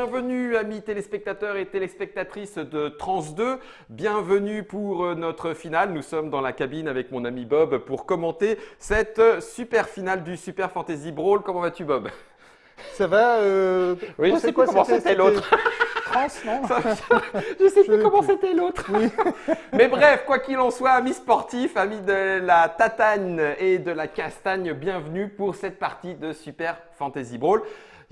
bienvenue amis téléspectateurs et téléspectatrices de Trans 2. Bienvenue pour euh, notre finale. Nous sommes dans la cabine avec mon ami Bob pour commenter cette super finale du Super Fantasy Brawl. Comment vas-tu Bob? Ça va euh, Oui, je sais pas comment c'était l'autre. Trans, non? Je sais plus Je- comment c'était l'autre. Oui. Mais bref, quoi qu'il en soit, amis sportifs, amis de la tatane et de la castagne, bienvenue pour cette partie de Super Fantasy Brawl.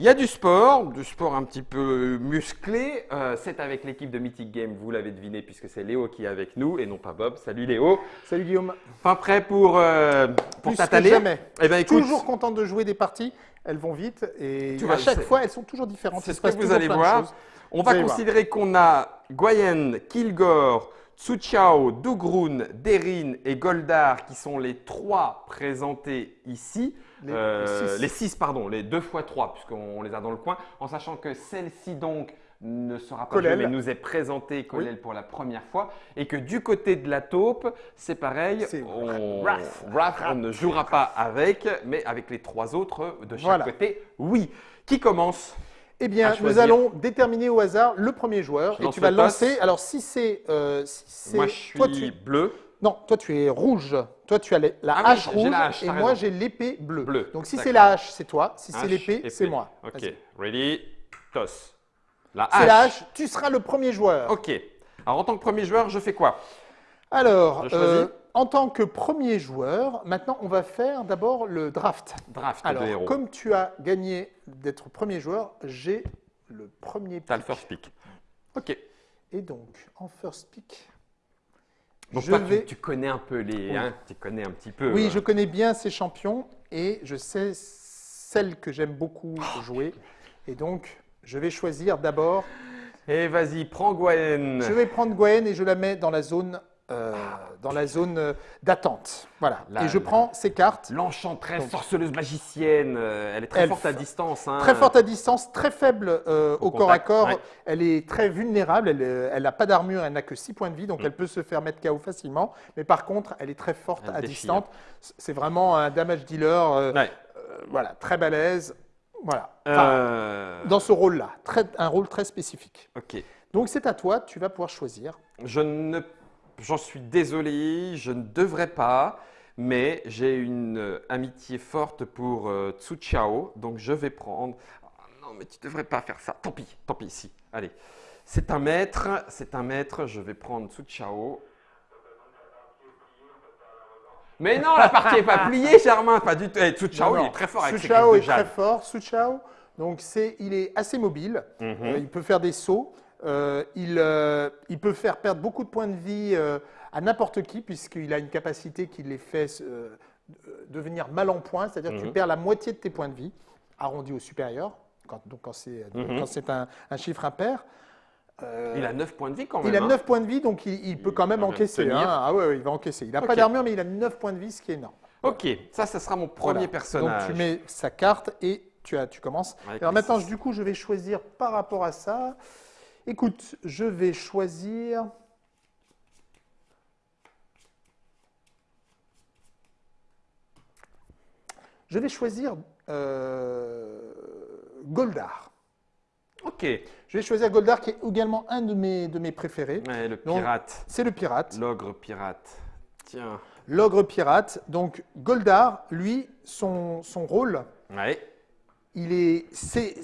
Il y a du sport, du sport un petit peu musclé. Euh, c'est avec l'équipe de Mythic Game, vous l'avez deviné, puisque c'est Léo qui est avec nous et non pas Bob. Salut Léo. Salut Guillaume. Fin prêt pour, euh, pour t'attaler? jamais. Eh écoute, Toujours content de jouer des parties. Elles vont vite et Tu à vois, chaque fois, elles sont toujours différentes. c'est ce que vous allez voir. On va considérer qu'on a Guayen, Kilgore, Tsuchao, Dugrun, Derin et Goldar qui sont les trois présentés ici. Les- Euh, les six. les six, pardon, les deux fois trois, puisqu'on les a dans le coin, en sachant que celle-ci donc ne sera pas jouée, mais nous est présentée Colel pour la première fois, et que du côté de la taupe, c'est pareil, on, ne jouera pas avec, mais avec les trois autres de chaque Voilà. côté, oui. Qui commence Eh bien, nous allons déterminer au hasard le premier joueur Je et tu vas lancer. Alors, si c'est. euh, si Moi, je suis toi, tu- bleu. Non, toi, tu es rouge. Toi, tu as la Ah hache rouge la hache, et moi, j'ai l'épée bleue. Bleu, Donc, si c'est la hache, c'est toi. Si c'est Hache, l'épée, épée. c'est moi. Ok, ready, toss. La C'est la hache. hache. Tu seras le premier joueur. Ok. Alors, en tant que premier joueur, je fais quoi? Alors, euh, en tant que premier joueur, maintenant, on va faire d'abord le draft. Draft Alors, de héros. comme tu as gagné d'être premier joueur, j'ai le premier T'as le pick. first pick. Ok. Et donc, en first pick, Donc, je toi, tu- vais... tu, connais un peu les. Oui. hein, tu connais un petit peu. Oui, euh, je connais bien ces champions et je sais celles que j'aime beaucoup Oh, jouer. Et donc, je vais choisir d'abord. Et vas-y, prends Gwen. Je vais prendre Gwen et je la mets dans la zone, euh, dans la zone euh, d'attente. Voilà. Là, et je prends ces cartes. L'enchanteresse, sorceleuse magicienne. euh, elle est très Elle forte à distance. hein. Très forte à distance, très faible euh, Au au, corps à corps. ouais. Elle est très vulnérable. Elle n'a pas d'armure, elle n'a que 6 points de vie, donc Mm. elle peut se faire mettre KO facilement. Mais par contre, elle est très forte Elle à distance. C'est vraiment un damage dealer. Ouais. voilà, très balèze. Voilà. Enfin, dans ce rôle-là, un rôle très spécifique. Ok. Donc c'est à toi, tu vas pouvoir choisir. Je ne. J'en suis désolé, je ne devrais pas, mais j'ai une euh, amitié forte pour euh, Tsu Chao, donc je vais prendre. Ah, non, mais tu devrais pas faire ça. Tant pis, tant pis, si. Allez. C'est un maître, c'est un maître, je vais prendre Tsu Chao. Mais non, la partie n'est pas pliée, Germain, pas du tout. Eh, Tsu Chao, Non, il est très fort avec Suchao griffes est très fort. Suchao, donc c'est, il est assez mobile. Mhm. Euh, il peut faire des sauts. Euh, il, euh, il peut faire perdre beaucoup de points de vie euh, à n'importe qui, puisqu'il a une capacité qui les fait euh, devenir mal en point, c'est-à-dire que tu Mhm. perds la moitié de tes points de vie, arrondi au supérieur, quand, donc quand c'est, Mhm. un, un chiffre impair. Euh, Il a 9 points de vie quand même. il a hein. 9 points de vie, donc il, il peut quand même encaisser. hein. Ah ouais, ouais, il va encaisser. Il n'a pas d'armure, mais il a 9 points de vie, ce qui est énorme. Ok, ça, ce sera mon premier Voilà. personnage. Donc tu mets sa carte et tu, as, tu commences. Avec Alors maintenant, six. du coup, je vais choisir par rapport à ça. Écoute, je vais choisir. Je vais choisir euh, Goldar. Ok. Je vais choisir Goldar, qui est également un de mes, de mes préférés. Ouais, le pirate. C'est le pirate. L'ogre pirate. Tiens. L'ogre pirate. Donc Goldar, lui, son, son rôle, Ouais. Il est, c'est,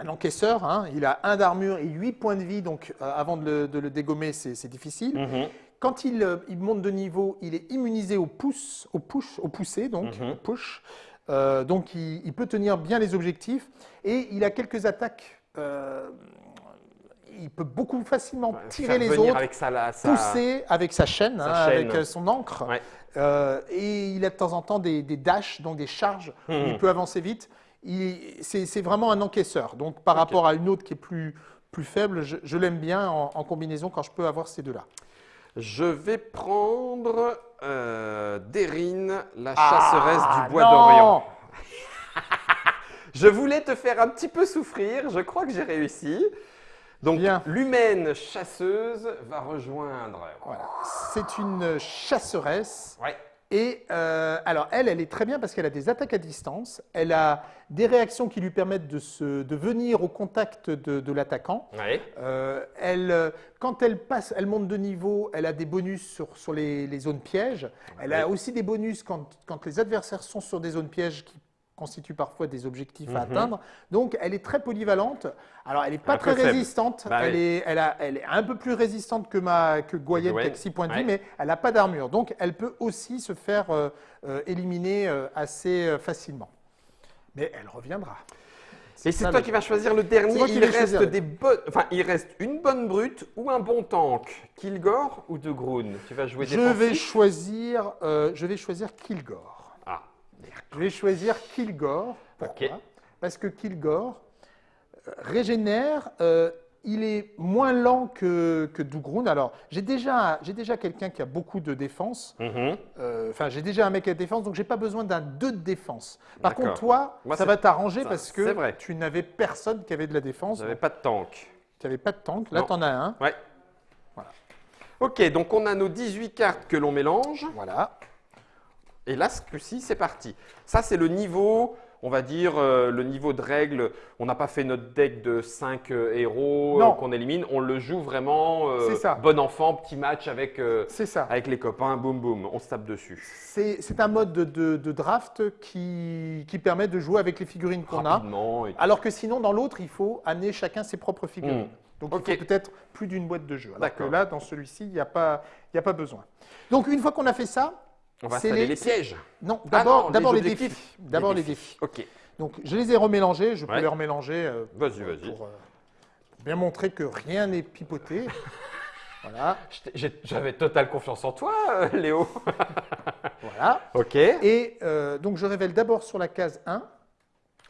un encaisseur. hein. Il a un d'armure et 8 points de vie. Donc euh, avant de le, de le dégommer, c'est, difficile. Mhm. Quand il, euh, il monte de niveau, il est immunisé au pouce, au push, au poussé, donc Mhm. au push. Euh, donc il, il peut tenir bien les objectifs et il a quelques attaques. Il peut beaucoup facilement tirer les autres, avec sa, la- sa- pousser avec sa chaîne, Sa hein, chaîne. avec euh, son encre. Ouais. Euh, et il a de temps en temps des, des dashs, donc des charges, où Mhm. il peut avancer vite. C'est vraiment un encaisseur. Donc par rapport à une autre qui est plus, plus faible, je, je l'aime bien en, en combinaison quand je peux avoir ces deux-là. Je vais prendre euh, Derine, la Ah, chasseresse du bois d'Orient. Je voulais te faire un petit peu souffrir, je crois que j'ai réussi. Donc, l'humaine chasseuse va rejoindre. Voilà. C'est une chasseresse. Ouais. Et euh, alors, elle, elle est très bien parce qu'elle a des attaques à distance. Elle a des réactions qui lui permettent de, se, de venir au contact de, de l'attaquant. Ouais. Euh, elle, quand elle passe, elle monte de niveau, elle a des bonus sur, sur les, les zones pièges. Elle a aussi des bonus quand, quand les adversaires sont sur des zones pièges qui constituent parfois des objectifs à Mhm. atteindre. Donc, elle est très polyvalente. Alors, elle n'est pas Un très résistante. Bah elle, oui. est, elle, a- elle est un peu plus résistante que, ma, que Goyenne, qui a Goyenne, que 6 points de vie, mais elle n'a pas d'armure. Donc, elle peut aussi se faire euh, euh, éliminer euh, assez facilement. Mais elle reviendra. Et c'est toi qui vas choisir le dernier. Il reste choisir. des bonnes, enfin, il reste une bonne brute ou un bon tank. Kilgore ou De Groon Tu vas jouer Je vais choisir, euh, je vais choisir Kilgore. Je vais choisir Kilgore. Pourquoi. Parce que Kilgore euh, régénère. euh, il est moins lent que, que Dougroun. Alors, j'ai déjà, déjà quelqu'un qui a beaucoup de défense. Mhm. Euh, Enfin, j'ai déjà un mec à défense, donc j'ai pas besoin d'un 2 de défense. Par contre, toi, Moi, ça va t'arranger parce que vrai. tu n'avais personne qui avait de la défense. J'avais donc pas de tank. Tu n'avais pas de tank. Là, tu en as un. Ouais. Voilà. Ok, donc on a nos 18 cartes que l'on mélange. Voilà. Et là, ce coup-ci, c'est parti. Ça, c'est le niveau, on va dire, euh, le niveau de règle. On n'a pas fait notre deck de 5 héros euh, qu'on élimine. On le joue vraiment euh, ça. bon enfant, petit match avec, euh, ça. avec les copains, boum boum, on se tape dessus. C'est un mode de, de- de draft qui, qui permet de jouer avec les figurines qu'on a. Et- Alors que sinon, dans l'autre, il faut amener chacun ses propres figurines. Mm. Donc, il faut peut-être plus d'une boîte de jeu. Alors que là, dans celui-ci, il n'y a, pas- il y a pas besoin. Donc, une fois qu'on a fait ça, On va installer les- les, pièges. non, d'abord les défis. D'abord les défis. Ok, Donc, je les ai remélangés. Je peux Ouais. les remélanger euh, vas-y, vas-y. pour, euh, pour bien montrer que rien n'est pipoté. voilà, J'avais totale confiance en toi, euh, Léo. voilà. Ok. Et euh, donc, je révèle d'abord sur la case 1.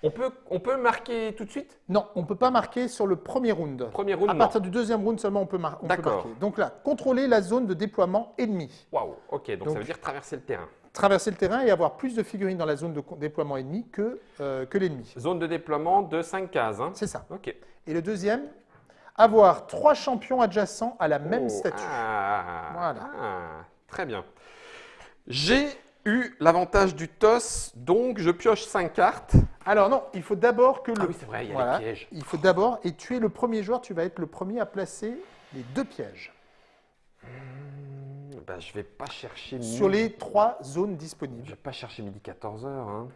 On peut, on peut marquer tout de suite? Non, on ne peut pas marquer sur le premier round. Premier round, À non. partir du deuxième round seulement, on peut, mar- on peut D'accord. marquer. Donc là, contrôler la zone de déploiement ennemi. Waouh, ok, donc, Donc- ça veut dire traverser le terrain. Traverser le terrain et avoir plus de figurines dans la zone de déploiement ennemi que, euh, que l'ennemi. Zone de déploiement de 5 cases. Hein. C'est ça. Ok. Et le deuxième, avoir trois champions adjacents à la même Oh, statue. ah, Voilà. ah, très bien. J'ai eu l'avantage du toss, donc je pioche 5 cartes. Alors non, il faut d'abord que le... Ah oui, c'est vrai, il y a Voilà. les pièges. Il faut d'abord, et tu es le premier joueur, tu vas être le premier à placer les deux pièges Bah, je vais pas chercher sur les trois zones Je disponibles. vais pas chercher midi 14h. Hein.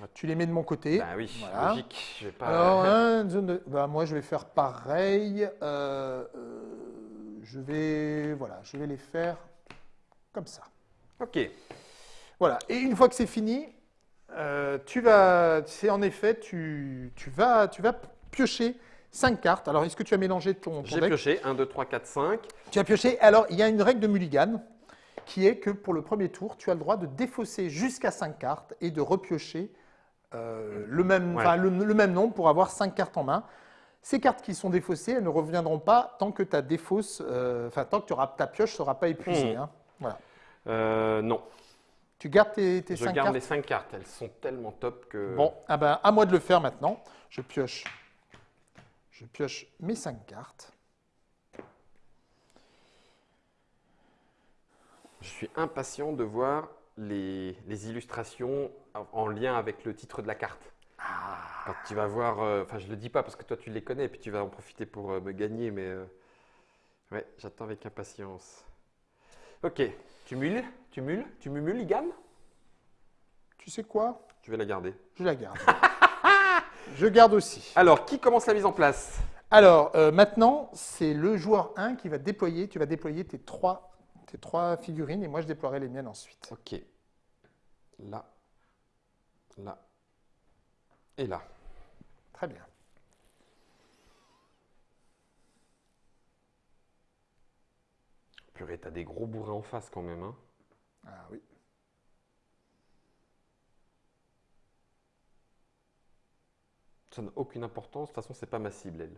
Va- Tu les mets de mon côté. Bah oui, Voilà. logique. Je vais pas. Alors, hein, zone de- bah, moi, je vais faire pareil. Euh, euh, je vais, voilà, je vais les faire comme ça. Ok. Voilà. Et une fois que c'est fini, euh, tu vas, c'est en effet, tu, tu vas, tu vas piocher cinq cartes. Alors, est-ce que tu as mélangé ton, ton J'ai pioché 1, 2, 3, 4, 5. Tu as pioché. Alors, il y a une règle de mulligan qui est que pour le premier tour, tu as le droit de défausser jusqu'à 5 cartes et de repiocher euh, le, même, Ouais. enfin, le, le même nombre pour avoir 5 cartes en main. Ces cartes qui sont défaussées, elles ne reviendront pas tant que ta défausse, euh, enfin tant que tu auras, ta pioche ne sera pas épuisée. Mhm. hein. Voilà. Non, Tu gardes tes, tes je 5 garde cartes les 5 cartes. Elles sont tellement top que. Bon, ah ben, à moi de le faire maintenant. Je pioche, je pioche mes 5 cartes. Je suis impatient de voir les, les illustrations en- en lien avec le titre de la carte. Quand tu vas voir, euh, enfin je le dis pas parce que toi tu les connais et puis tu vas en profiter pour euh, me gagner, mais euh, ouais, j'attends avec impatience. Ok, tu mules, tu mules, tu mumules, Ligan Tu sais quoi? Je vais la garder. Je la garde. je garde aussi. Alors, qui commence la mise en place? Alors, euh, maintenant, c'est le joueur 1 qui va déployer. Tu vas déployer tes trois, tes trois figurines et moi, je déploierai les miennes ensuite. Ok. Là, là et là. Très bien. Purée, t'as des gros bourrins en face quand même. Hein. Ah oui. Ça n'a aucune importance. De toute façon, c'est pas ma cible, elle.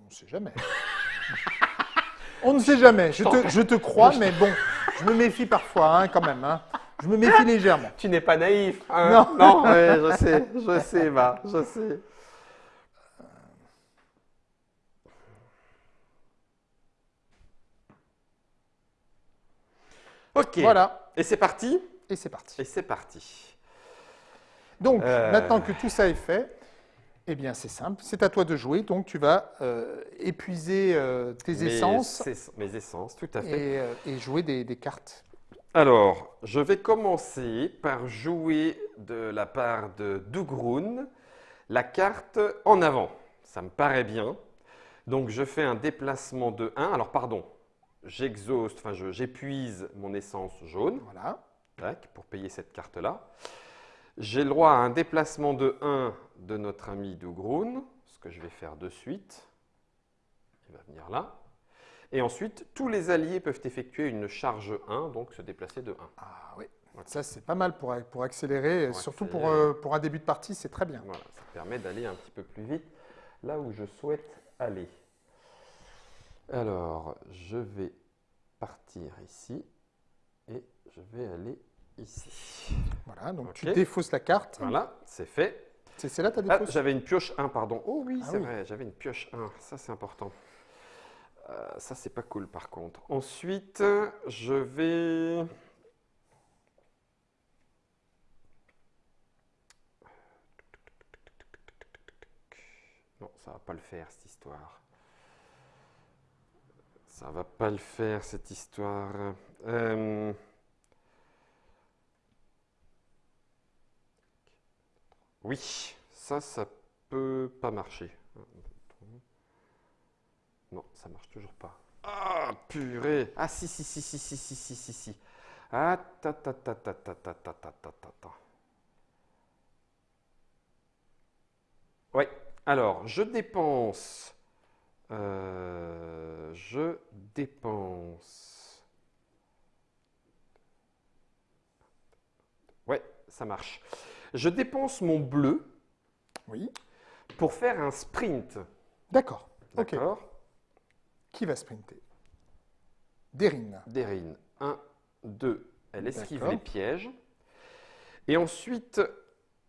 On ne sait jamais. On ne sait jamais. Je te, je te crois, mais bon, je me méfie parfois, hein, quand même. hein. Je me méfie légèrement. Tu n'es pas naïf. hein Non. non ouais, je sais, je sais, va, je sais. Ok. Voilà. Et c'est parti. Et c'est parti. Et c'est parti. Donc, Euh. maintenant que tout ça est fait, eh bien, c'est simple. C'est à toi de jouer. Donc, tu vas euh, épuiser euh, tes Mes essences es- Mes essences, tout à fait. et, et jouer des, des cartes. Alors, je vais commencer par jouer de la part de Dougroun la carte en avant. Ça me paraît bien. Donc, je fais un déplacement de 1. Alors, pardon, j'exhauste, enfin, je- j'épuise mon essence jaune Voilà. tac, pour payer cette carte-là. J'ai le droit à un déplacement de 1 de notre ami Dougroun, ce que je vais faire de suite. Il va venir là. Et ensuite, tous les alliés peuvent effectuer une charge 1, donc se déplacer de 1. Ah oui. Ça, c'est pas mal pour, pour accélérer. Pour surtout pour, euh, pour un début de partie, c'est très bien. Voilà, ça permet d'aller un petit peu plus vite là où je souhaite aller. Alors, je vais partir ici et je vais aller ici. Voilà. Donc, tu défausses la carte. Voilà, c'est fait. C'est là ta Ah, défausse j'avais une pioche 1, pardon. Oh oui, Ah c'est oui. vrai, j'avais une pioche 1. Ça, c'est important. Euh, ça, c'est pas cool, par contre. Ensuite, je vais... Non, ça va pas le faire, cette histoire. Ça va pas le faire, cette histoire. Euh, Oui, ça, ça peut pas marcher. Non, ça marche toujours pas. Ah, purée Ah, si, si, si, si, si, si, si, si, si. Ah, ta, ta, ta, ta, ta, ta, ta, ta, ta, ta, ta. Ouais, alors, je dépense... euh, je dépense... Ouais, ça marche. Je dépense mon bleu Oui. pour faire un sprint. D'accord. D'accord Qui va sprinter? Derine. Derine. 1, 2. Elle esquive les pièges. Et ensuite,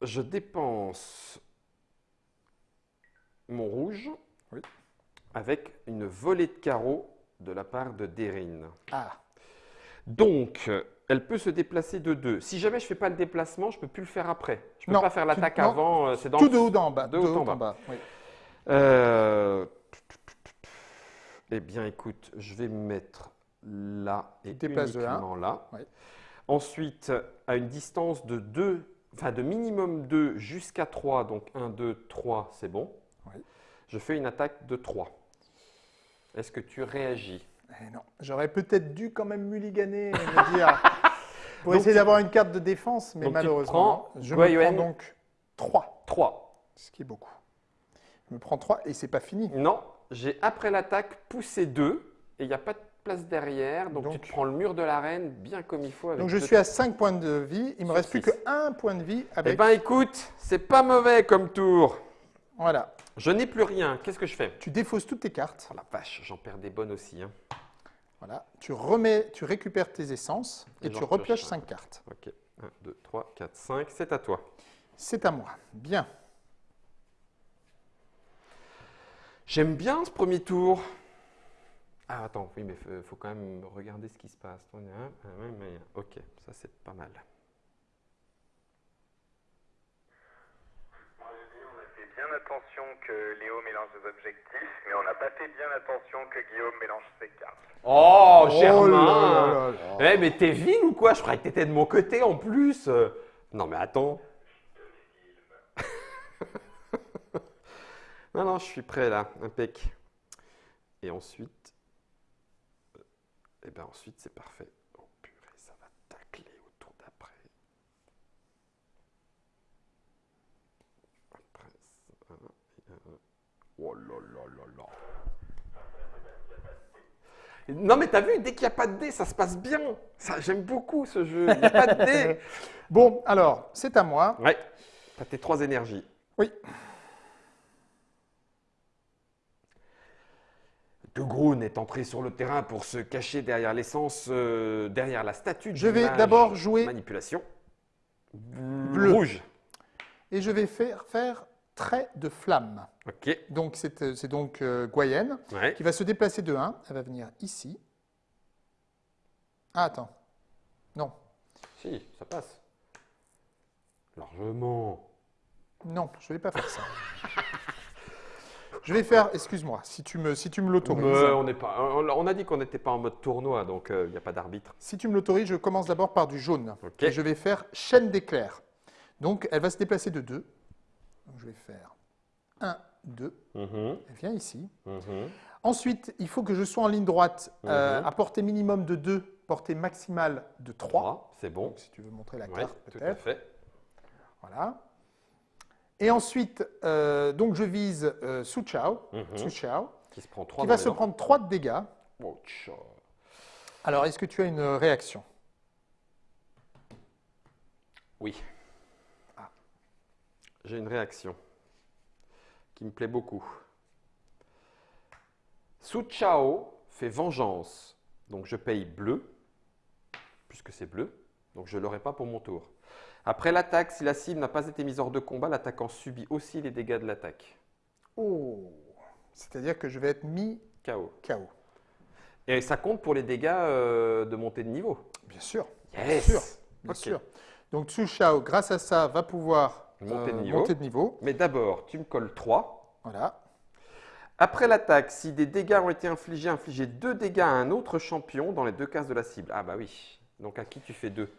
je dépense mon rouge Oui. Avec une volée de carreaux de la part de Derine. Ah, Donc, elle peut se déplacer de 2. Si jamais je ne fais pas le déplacement, je ne peux plus le faire après. Je ne peux Non, pas faire l'attaque avant. euh, C'est dans tout le de haut en bas. de haut en bas. oui. Euh, Eh bien, écoute, je vais me mettre là et te déplaces de uniquement là. Ouais. Ensuite, à une distance de 2, enfin de minimum 2 jusqu'à 3, donc 1, 2, 3, c'est bon. Ouais. Je fais une attaque de 3. Est-ce que tu réagis? Eh non, j'aurais peut-être dû quand même mulliganer et me dire pour Donc essayer d'avoir une carte de défense, mais malheureusement, je me prends donc 3, 3. ce qui est beaucoup. Je me prends 3 et c'est pas fini. Non, j'ai après l'attaque poussé 2 et il n'y a pas de place derrière, donc, tu te prends le mur de l'arène bien comme il faut. Avec Donc je suis à 5 points de vie, il me reste plus que 1 point de vie Eh avec ben écoute, c'est pas mauvais comme tour. voilà. Je n'ai plus rien. Qu'est-ce que je fais? Tu défausses toutes tes cartes. Oh la vache, j'en perds des bonnes aussi. hein. Voilà, tu remets, tu récupères tes essences et, Et tu repioches pioche 5 cartes. Ok, 1, 2, 3, 4, 5, c'est à toi. C'est à moi. Bien. J'aime bien ce premier tour. Ah attends, oui, mais il faut quand même regarder ce qui se passe. Un, un, un. Ok, ça c'est pas mal. On a fait bien attention que Léo mélange ses objectifs, mais on n'a pas fait bien attention que Guillaume mélange ses cartes. Oh, Oh Germain là là là. Eh, mais t'es vil ou quoi? Je croyais que t'étais de mon côté en plus. Non, mais attends. non, non, je suis prêt là, impec. Et ensuite, eh ben ensuite c'est parfait. Oh purée, ça va tacler au tour d'après. Après, ça, et un. Oh là là là là. Non mais t'as vu, dès qu'il n'y a pas de dés, ça se passe bien. Ça, J'aime beaucoup ce jeu. Il n'y a pas de dés. Bon, alors, c'est à moi. Ouais. T'as tes trois énergies. Oui. De Groon est entré sur le terrain pour se cacher derrière l'essence, euh, derrière la statue. Je vais d'abord jouer manipulation. Bleu. Rouge. Et je vais faire, faire trait de flamme. Donc, c'est euh, c'est donc euh, Goyenne Ouais. qui va se déplacer de 1. Elle va venir ici. Ah, attends. Non. Si, ça passe. Largement. Non, je ne vais pas faire ça. je vais faire, excuse-moi, si tu me, si tu me l'autorises. On pas. On a dit qu'on n'était pas en mode tournoi, donc il n'y a pas d'arbitre. Si tu me l'autorises, je commence d'abord par du jaune. Et je vais faire chaîne d'éclairs. Donc, elle va se déplacer de 2. Je vais faire 1, 2. Mhm, Elle vient ici. mhm. Ensuite, il faut que je sois en ligne droite euh, Mhm. à portée minimum de 2, portée maximale de 3. Trois, c'est bon. Donc, si tu veux montrer la Ouais, carte, tout à peut-être. fait. Voilà. Et ensuite, euh, donc je vise euh, Su Chao, Mhm. Su Chao, Qui se prend trois. qui dans va se prendre 3 de dégâts. Oh. Alors, est-ce que tu as une réaction? Oui. J'ai une réaction qui me plaît beaucoup. Su Chao fait vengeance. Donc je paye bleu, puisque c'est bleu. Donc je ne l'aurai pas pour mon tour. Après l'attaque, si la cible n'a pas été mise hors de combat, l'attaquant subit aussi les dégâts de l'attaque. Oh C'est-à-dire que je vais être mis KO. KO. Et ça compte pour les dégâts euh, de montée de niveau. Bien sûr. Yes sûr. Bien sûr. Donc Su Shao, grâce à ça, va pouvoir euh, Monter de niveau. monter de niveau. Mais d'abord, tu me colles 3. Voilà. Après l'attaque, si des dégâts ont été infligés, infligez deux dégâts à un autre champion dans les deux cases de la cible. Ah bah oui. Donc à qui tu fais deux?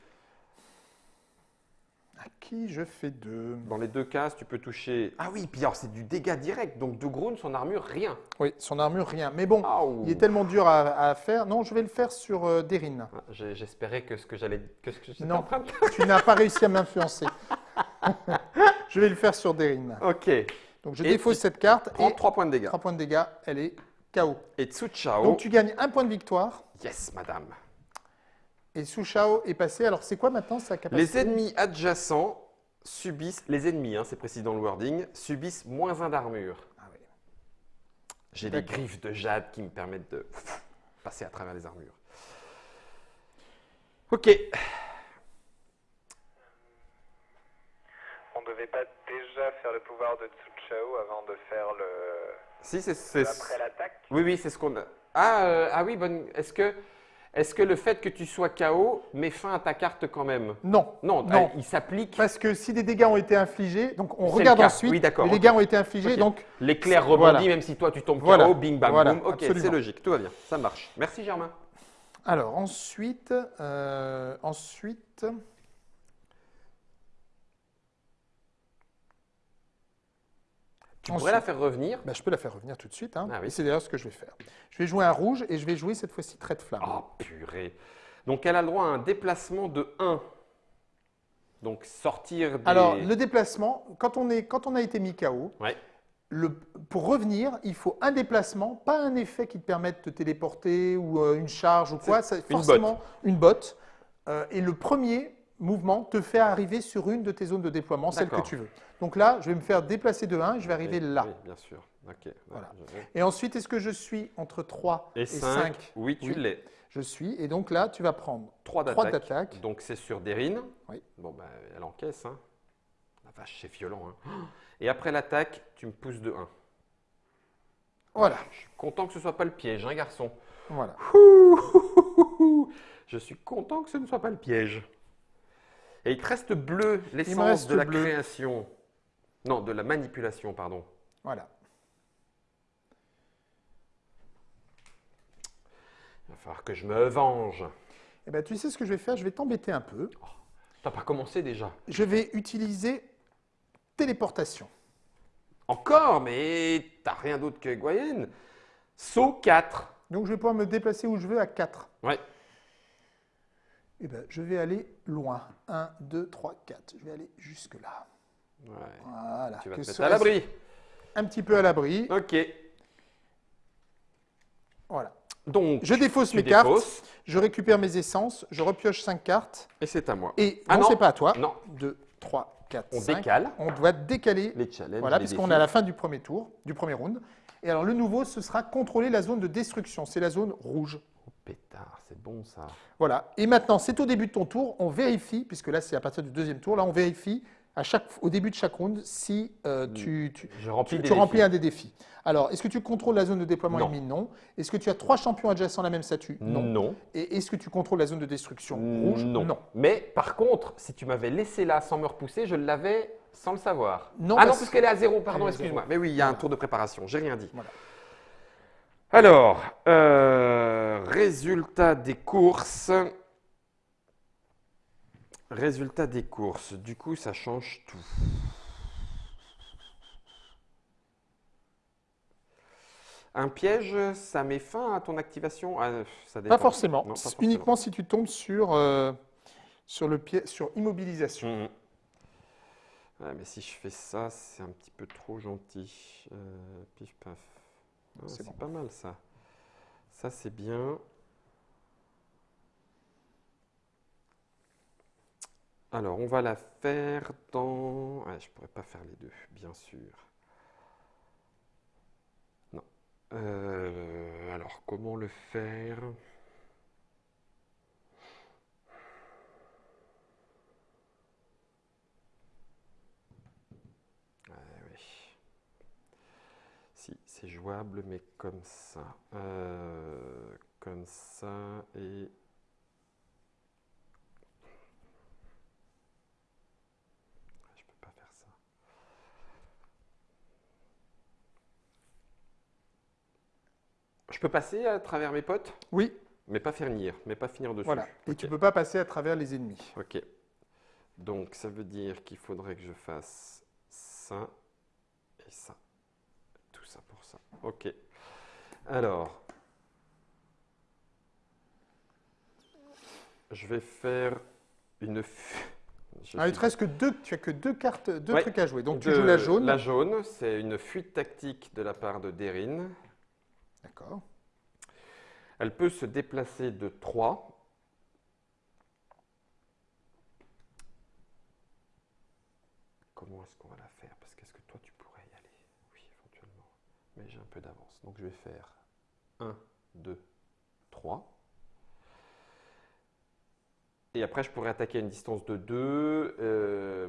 À qui je fais deux? Dans les deux cases, tu peux toucher. Ah oui, puis alors c'est du dégât direct. Donc de Groon, son armure, rien. Oui, son armure, rien. Mais bon, il est tellement dur à, à faire. Non, je vais le faire sur euh, Derin. Ah, J'espérais que ce que j'allais, que ce que Non. en train de. tu n'as pas réussi à m'influencer. je vais le faire sur Derin. Ok. Donc je Et défausse cette carte Prends et 3 points de dégâts. 3 points de dégâts, elle est KO. Et Tsu Chao. Donc tu gagnes un point de victoire Yes, madame. et Su Shao est passé. Alors c'est quoi maintenant sa capacité? Les ennemis adjacents subissent. Les ennemis, hein, c'est précis dans le wording, subissent moins 1 d'armure. Ah oui. J'ai des griffes de jade qui me permettent de passer à travers les armures. Ok. Devait pas déjà faire le pouvoir de Tsu Chao avant de faire le. Si, c'est. Après l'attaque Oui, oui, c'est ce qu'on a. Ah, euh, ah oui, bonne. Est-ce que, est que le fait que tu sois KO met fin à ta carte quand même Non. Non, Non. ah, il s'applique. Parce que si des dégâts ont été infligés, donc on regarde ensuite, Oui, d'accord, les dégâts ont été infligés, donc L'éclair rebondit Voilà. même si toi tu tombes Voilà. KO, bing bang Voilà, boom. Ok, c'est logique, tout va bien, ça marche. Merci Germain. Alors ensuite, euh, ensuite, Tu Ensuite- pourrais la faire revenir. bah, je peux la faire revenir tout de suite. hein. Ah oui. Et c'est d'ailleurs ce que je vais faire. Je vais jouer un rouge et je vais jouer cette fois-ci trait de flamme. Oh purée. Donc elle a le droit à un déplacement de 1. Donc sortir des. Alors le déplacement, quand on, est, quand on a été mis KO, Ouais. le- pour revenir, il faut un déplacement, pas un effet qui te permette de te téléporter ou euh, une charge ou quoi. C'est une forcément une botte. Euh, et le premier mouvement te fait arriver sur une de tes zones de déploiement, celle que tu veux. Donc là, je vais me faire déplacer de 1 et je vais arriver Oui, là. Oui, bien sûr. Voilà. Et ensuite, est-ce que je suis entre 3 Et et 5. 5 Oui, tu Oui. l'es. Je suis. Et donc là, tu vas prendre 3 3 d'attaque. Donc c'est sur Derine. Oui. Bon, bah, elle encaisse. Hein. La vache, c'est violent. Hein. Et après l'attaque, tu me pousses de 1. Voilà. Je suis content que ce soit pas le piège, hein, garçon. voilà. Je suis content que ce ne soit pas le piège. Et il te reste bleu, l'essence de la bleu. création. Non, de la manipulation, pardon. Voilà. Il va falloir que je me venge. Eh ben, tu sais ce que je vais faire? Je vais t'embêter un peu. T'as pas commencé déjà Je vais utiliser téléportation. Encore, mais t'as rien d'autre que Goyen. Saut 4. Donc je vais pouvoir me déplacer où je veux à 4. Ouais. Eh ben, je vais aller loin. 1, 2, 3, 4. Je vais aller jusque là. Ouais. Voilà. Tu vas Que te mettre à l'abri. Un petit peu à l'abri. Ok. Voilà. Donc, Je défausse mes cartes. défausses, Je récupère mes essences. Je repioche 5 cartes. Et c'est à moi. Et Ah non, non. c'est pas à toi. Non. 2, 3, 4, On 5. décale On doit décaler. les challenges. Voilà, puisqu'on est à la fin du premier tour, du premier round. Et alors le nouveau, ce sera contrôler la zone de destruction. C'est la zone rouge. Pétard, c'est bon ça. Voilà. Et maintenant, c'est au début de ton tour. On vérifie, puisque là, c'est à partir du deuxième tour. Là, on vérifie à chaque, au début de chaque round si euh, tu, tu- Je remplis tu, des tu remplis un des défis. Alors, est-ce que tu contrôles la zone de déploiement Non. ennemi Non. Est-ce que tu as trois champions adjacents à la même statue? Non. Et est-ce que tu contrôles la zone de destruction rouge? Non. Mais par contre, si tu m'avais laissé là sans me repousser, je l'avais sans le savoir. Non, ah non, parce- parce qu'elle est à zéro, Elle est pardon, excuse-moi. Mais oui, il y a un tour de préparation, j'ai rien dit. Voilà. Alors, euh, résultat des courses. Résultat des courses. Du coup, ça change tout. Un piège, ça met fin à ton activation? Ah, ça dépend. Pas forcément. Non, pas C'est forcément. Uniquement si tu tombes sur, euh, sur, le pied, sur immobilisation. Ouais, mais si je fais ça, c'est un petit peu trop gentil. Euh, pif paf. Ah, C'est bon. pas mal ça. Ça c'est bien. Alors on va la faire dans. Ouais, je pourrais pas faire les deux, bien sûr. Non. Euh, alors comment le faire Ouais, oui. Si, c'est jouable, mais comme ça. Euh, comme ça et. Je peux pas faire ça. Je peux passer à travers mes potes, Oui, mais pas finir, mais pas finir dessus. voilà. Et tu ne peux pas passer à travers les ennemis. Ok. Donc ça veut dire qu'il faudrait que je fasse ça et ça. Tout ça pour ça. Ok. Alors. Je vais faire une. Ah, il te reste que deux, tu as que deux cartes, deux Ouais. trucs à jouer. Donc tu joues la jaune. La jaune, c'est une fuite tactique de la part de Derin. D'accord. Elle peut se déplacer de 3. Comment est-ce qu'on va la faire Parce qu'est-ce que toi tu pourrais y aller Oui, éventuellement. Mais j'ai un Donc je vais faire 1, 2, 3. Et après, je pourrais attaquer à une distance de 2.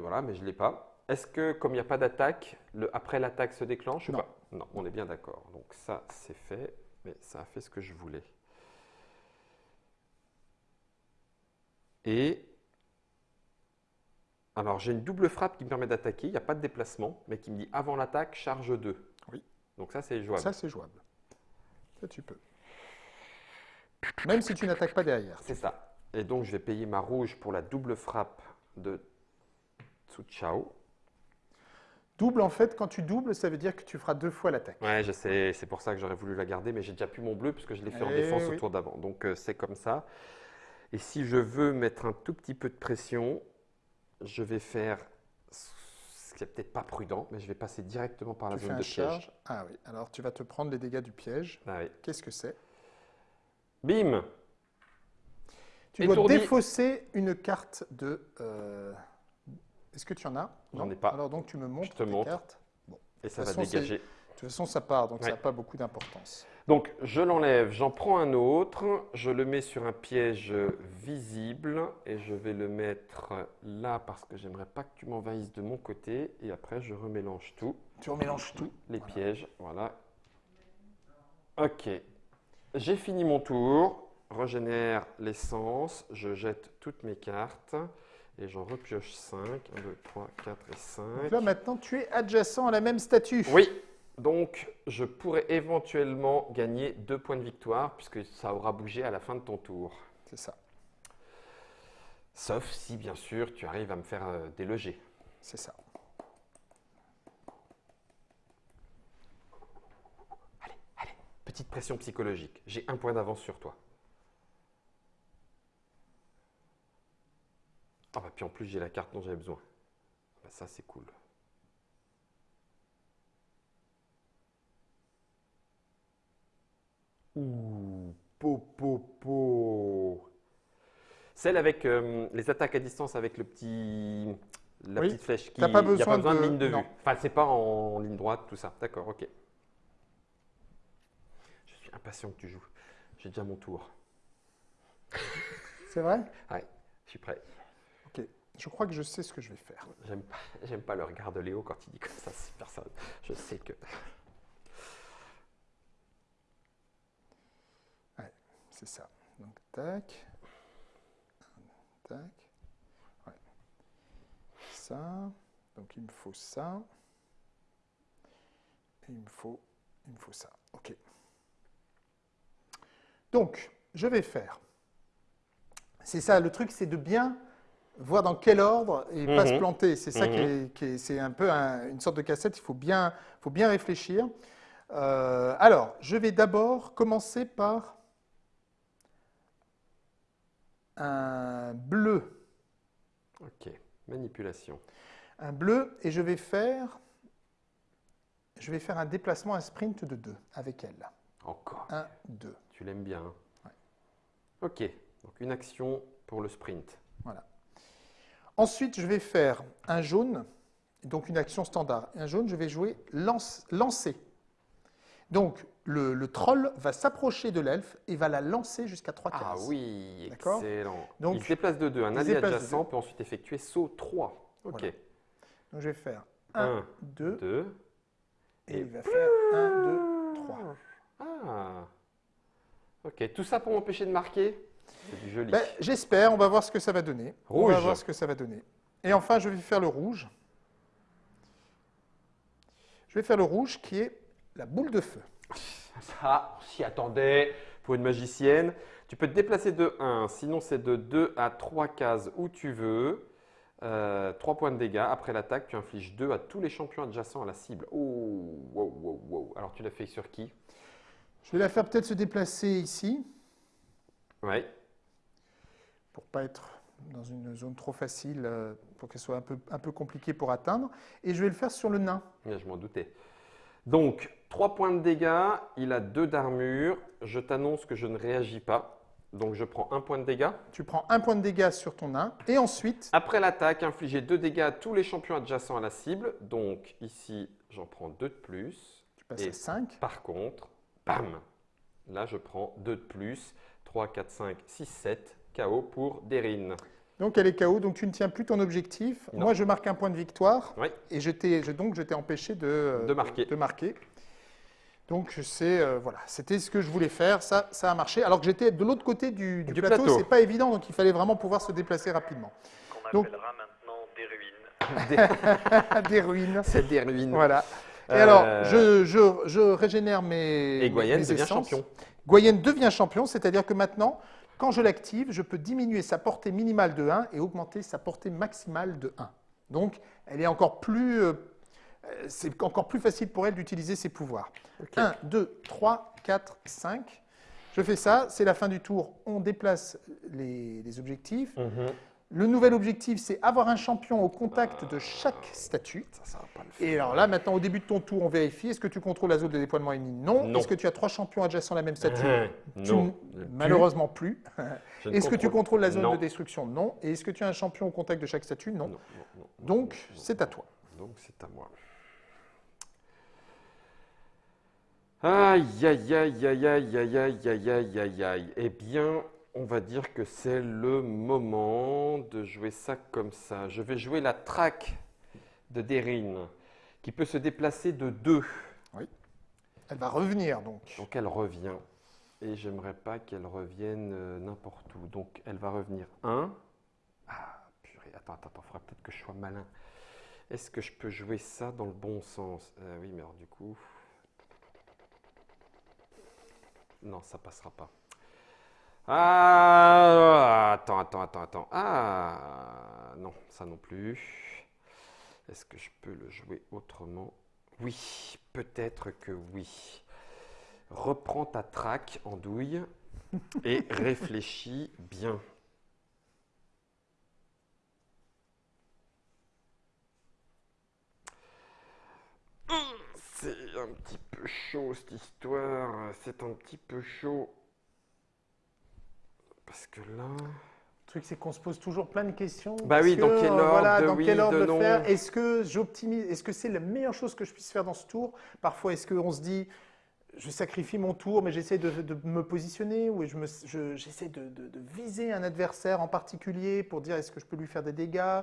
voilà, mais je ne l'ai pas. Est-ce que, comme il n'y a pas d'attaque, le- après l'attaque se déclenche ou Non. pas? Non, on est bien d'accord. Donc ça, c'est fait. Mais ça a fait ce que je voulais. Et alors j'ai une double frappe qui me permet d'attaquer, il n'y a pas de déplacement, mais qui me dit avant l'attaque, charge 2. Oui. Donc ça c'est jouable. Ça, c'est jouable. Ça, tu peux. Même si tu n'attaques pas derrière. C'est ça. Et donc je vais payer ma rouge pour la double frappe de Tsu Chao. Double, en fait, quand tu doubles, ça veut dire que tu feras deux fois l'attaque. Ouais, je sais, c'est pour ça que j'aurais voulu la garder, mais j'ai déjà plus mon bleu puisque je l'ai fait en Eh défense oui. au tour d'avant. Donc euh, c'est comme ça. Et si je veux mettre un tout petit peu de pression, je vais faire ce qui n'est peut-être pas prudent, mais je vais passer directement par la Tu fais zone un de piège. charge. Ah oui, alors tu vas te prendre les dégâts du piège. Ah oui. Qu'est-ce que c'est? Bim Tu dois Étourdi. défausser une carte de. euh, Est-ce que tu en as? J'en Non ai pas. Alors donc tu me montres Je te tes montre. cartes. Et ça De va toute façon, dégager. De toute façon, ça part, donc ça n'a pas beaucoup d'importance. Donc je l'enlève, j'en prends un autre, je le mets sur un piège visible et je vais le mettre là parce que j'aimerais pas que tu m'envahisses de mon côté et après je remélange tout, Tu remélanges tout. les pièges, voilà. Ok, j'ai fini mon tour, régénère l'essence, je jette toutes mes cartes et j'en repioche 5, 1, 2, 3, 4 et 5. Donc là, maintenant, tu es adjacent à la même statue. Oui, donc je pourrais éventuellement gagner deux points de victoire puisque ça aura bougé à la fin de ton tour. C'est ça. Sauf si, bien sûr, tu arrives à me faire euh, déloger. C'est ça. Allez, allez, petite pression psychologique. J'ai un point d'avance sur toi. Ah bah puis en plus j'ai la carte dont j'avais besoin. Bah, ça c'est cool. Ouh, po po. Celle avec euh, les attaques à distance avec le petit, la Oui, petite flèche qui. t'as pas il y a besoin pas besoin de, de- ligne de non. vue. Enfin c'est pas en ligne droite tout ça. D'accord, ok. Je suis impatient que tu joues. J'ai déjà mon tour. C'est vrai? Je suis prêt. Ok. je crois que je sais ce que je vais faire. J'aime pas, pas le regard de Léo quand il dit comme ça, c'est personne. Je sais que. C'est ça. Donc, tac. Tac. Ouais. Ça. Donc, il me faut ça. Et il me faut, il me faut ça. OK. Donc, je vais faire. C'est ça, le truc, c'est de bien voir dans quel ordre et pas se Mhm. planter. C'est ça qui Mhm. est, qui est- c'est un peu un- une sorte de cassette. Il faut bien, faut bien réfléchir. Euh, alors, je vais d'abord commencer par un bleu. Ok, manipulation. Un bleu et je vais faire, je vais faire un déplacement, un sprint de 2 avec elle. Encore. 1, 2. Tu l'aimes bien. hein? Ok, donc une action pour le sprint. Voilà. Ensuite, je vais faire un jaune, donc une action standard. Un jaune, je vais jouer lance, lancer. Donc, le, le troll va s'approcher de l'elfe et va la lancer jusqu'à 3 cases. Ah oui, D'accord. excellent. Donc, il se déplace de 2. Un allié de adjacent peut ensuite effectuer saut 3. Ok. Voilà. Donc, je vais faire 1, Un, 2, 2. et il va faire 1, 2, 3. Ah. Ok, tout ça pour m'empêcher de marquer C'est du joli. Ben, J'espère, on va voir ce que ça va donner. On va Rouge. voir ce que ça va donner. Et enfin, je vais faire le rouge. Je vais faire le rouge qui est la boule de feu. Ça, on s'y attendait pour une magicienne. Tu peux te déplacer de 1, sinon c'est de 2 à 3 cases où tu veux. 3 points de dégâts. Après l'attaque, tu infliges 2 à tous les champions adjacents à la cible. Oh, wow, wow, wow. Alors tu l'as fait sur qui? Je vais la faire peut-être se déplacer ici Ouais. pour pas être dans une zone trop facile, euh, pour qu'elle soit un peu, un peu compliquée pour atteindre. Et je vais le faire sur le nain. Ouais, Je m'en doutais. Donc, 3 points de dégâts, il a 2 d'armure. Je t'annonce que je ne réagis pas. Donc, je prends 1 point de dégâts. Tu prends un point de dégâts sur ton nain. Et ensuite, Après l'attaque, infligez 2 dégâts à tous les champions adjacents à la cible. Donc, ici, j'en prends 2 de plus. tu passes Et- à 5. Par contre, bam Là, je prends 2 de plus. 3, 4, 5, 6, 7. KO pour Derine. Donc elle est KO, donc tu ne tiens plus ton objectif. Non. Moi, je marque un point de victoire. Oui. Et je donc je t'ai empêché de, De marquer. de marquer. Donc sais, euh, voilà, c'était ce que je voulais faire. Ça, ça a marché. Alors que j'étais de l'autre côté du, du Du plateau, plateau. c'est pas évident, donc il fallait vraiment pouvoir se déplacer rapidement. Qu'on Donc- appellera maintenant des ruines. Des ruines. C'est des ruines. Voilà. Et Euh, alors, je, je- je régénère mes. Et Goyen mes devient essences. champion. Goyen devient champion, c'est-à-dire que maintenant, quand je l'active, je peux diminuer sa portée minimale de 1 et augmenter sa portée maximale de 1. Donc, elle est encore plus. Euh, c'est encore plus facile pour elle d'utiliser ses pouvoirs. Ok. 1, 2, 3, 4, 5. Je fais ça, c'est la fin du tour. On déplace les, les objectifs. Mhm. Le nouvel objectif, c'est avoir un champion au contact de chaque statue. Ça, ça va pas le faire. Et alors là, maintenant, au début de ton tour, on vérifie. Est-ce que tu contrôles la zone de déploiement? Ennemi Non. Non. Est-ce que tu as trois champions adjacents à la même statue? Non. Je- Malheureusement plus. Est-ce que tu contrôle- contrôles la zone Non. de destruction? Non. Et est-ce que tu as un champion au contact de chaque statue? Non. Non, Donc, c'est à toi. Donc c'est à moi. Aïe, aïe, aïe, aïe, aïe, aïe, aïe, aïe, aïe, aïe, aïe. Eh bien, on va dire que c'est le moment de jouer ça comme ça. Je vais jouer la traque de Derine, qui peut se déplacer de deux. Elle va revenir donc. Donc elle revient. Et j'aimerais pas qu'elle revienne euh, n'importe où. Donc elle va revenir 1. Ah, purée, attends, attends, attends, faudra peut-être que je sois malin. Est-ce que je peux jouer ça dans le bon sens Euh, Oui, mais alors du coup. Non, ça passera pas. Ah, attends, attends, attends, attends. Ah, non, ça non plus. Est-ce que je peux le jouer autrement? Oui, peut-être que oui. Reprends ta traque en douille et réfléchis bien. C'est un petit peu chaud cette histoire, c'est un petit peu chaud. Parce que là... Le truc, c'est qu'on se pose toujours plein de questions. Bah oui, dans que, quel euh, ordre voilà, de dans oui, quel ordre de faire Est-ce que j'optimise Est-ce que c'est la meilleure chose que je puisse faire dans ce tour? Parfois, est-ce qu'on se dit je sacrifie mon tour, mais j'essaie de, de me positionner ou je me- je- j'essaie de, de- de viser un adversaire en particulier pour dire est-ce que je peux lui faire des dégâts?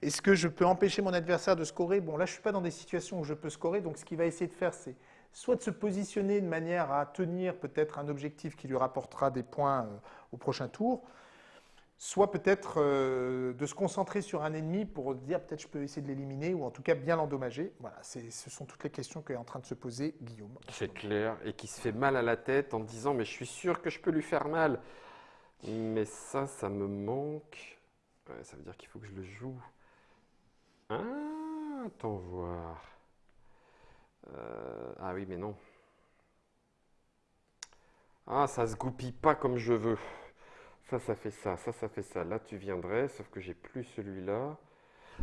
Est-ce que je peux empêcher mon adversaire de scorer? Bon, là, je ne suis pas dans des situations où je peux scorer, donc ce qu'il va essayer de faire, c'est soit de se positionner de manière à tenir peut-être un objectif qui lui rapportera des points euh, au prochain tour, soit peut-être euh, de se concentrer sur un ennemi pour dire peut-être je peux essayer de l'éliminer ou en tout cas bien l'endommager. Voilà, ce sont toutes les questions qu'est en train de se poser Guillaume. C'est clair. Et qui se fait mal à la tête en disant Mais je suis sûr que je peux lui faire mal. Mais ça, ça me manque. Ça veut dire qu'il faut que je le joue. Ah, attends voir. Euh, ah oui, mais non. Ah, ça se goupille pas comme je veux. Ça, ça fait ça, ça, fait ça. Là, tu viendrais, sauf que j'ai plus celui-là.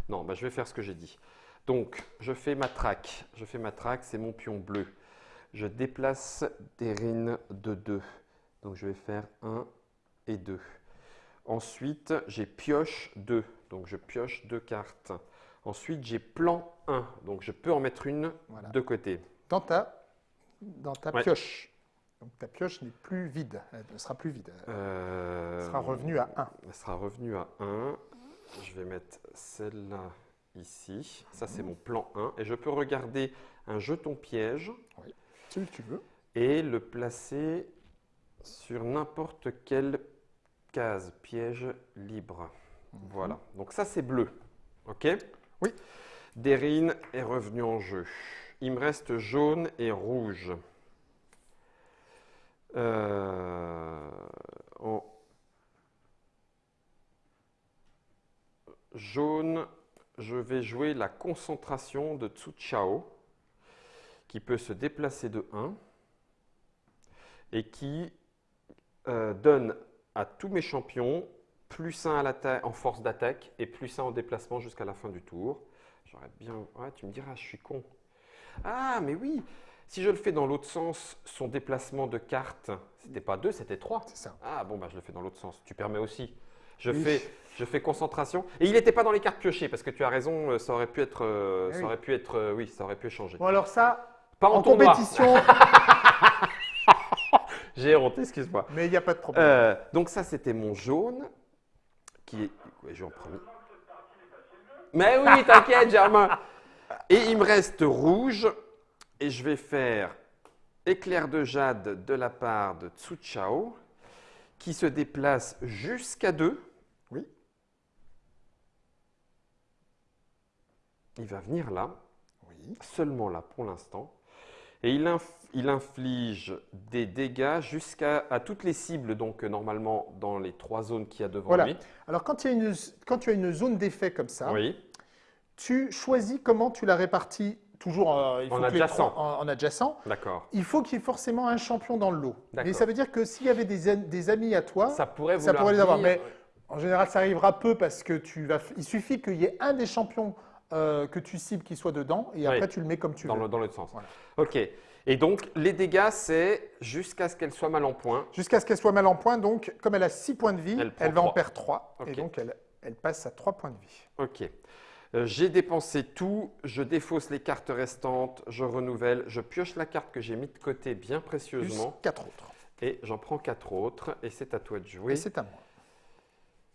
Non, bah, je vais faire ce que j'ai dit. Donc, je fais ma traque. Je fais ma traque, c'est mon pion bleu. Je déplace des rines de 2. Donc, je vais faire 1 et 2. Ensuite, j'ai pioche 2. Donc, je pioche deux cartes. Ensuite, j'ai plan 1. Donc, je peux en mettre une Voilà. de côté. Dans ta, dans ta Ouais. pioche. Donc ta pioche n'est plus vide, elle ne sera plus vide. Elle Euh, sera revenue à 1. Elle sera revenue à 1. Je vais mettre celle-là ici. Ça, c'est mon plan 1. Et je peux regarder un jeton piège Celui que tu veux. et le placer sur n'importe quelle case piège libre. Voilà. Donc ça, c'est bleu. OK? Oui. Derine est revenu en jeu. Il me reste jaune et rouge. Euh, jaune, je vais jouer la concentration de Tsu Chao, qui peut se déplacer de 1 et qui euh, donne à tous mes champions plus 1 à en force d'attaque et plus 1 en déplacement jusqu'à la fin du tour. J'aurais bien. Ouais, tu me diras, je suis con. Ah, mais oui Si je le fais dans l'autre sens, son déplacement de carte, c'était pas 2, c'était 3. C'est ça. Ah, bon, bah, je le fais dans l'autre sens. Tu permets aussi. Je, Oui. fais, je fais concentration. Et il n'était pas dans les cartes piochées, parce que tu as raison, euh, ça aurait pu être. euh, Eh ça oui. aurait pu être euh, oui, ça aurait pu échanger. Bon alors ça, Pas en, compétition, J'ai honte, excuse-moi. mais il n'y a pas de problème. Euh, donc ça, c'était mon jaune, qui est... Ouais, je. Mais oui, t'inquiète, Germain. Et il me reste rouge, et je vais faire éclair de jade de la part de Tsu Chao, qui se déplace jusqu'à 2. Oui. Il va venir là, Oui. seulement là pour l'instant. Et il, inf- il inflige des dégâts jusqu'à à toutes les cibles, donc euh, normalement dans les trois zones qu'il y a devant Voilà. lui. Alors quand, il y a une, quand tu as une zone d'effet comme ça, Oui, tu choisis comment tu la répartis toujours euh, il En faut adjacent. trois- en, en adjacent. d'accord. Il faut qu'il y ait forcément un champion dans le lot. Mais ça veut dire que s'il y avait des, amis à toi, Ça pourrait ça pourrait les avoir. dire- Mais en général, ça arrivera peu parce que tu vas. f- Il suffit qu'il y ait un des champions euh, que tu cibles qui soit dedans et Oui. après tu le mets comme tu dans veux. le- dans l'autre sens. Voilà. Ok. Et donc les dégâts, c'est jusqu'à ce qu'elle soit mal en point. Jusqu'à ce qu'elle soit mal en point. Donc, comme elle a 6 points de vie, Elle va en perdre 3. Ok. Et donc, elle, elle passe à 3 points de vie. Ok. Euh, j'ai dépensé tout, je défausse les cartes restantes, je renouvelle, je pioche la carte que j'ai mise de côté bien Plus précieusement 4 autres. et j'en prends quatre autres et c'est à toi de jouer. Et c'est à moi.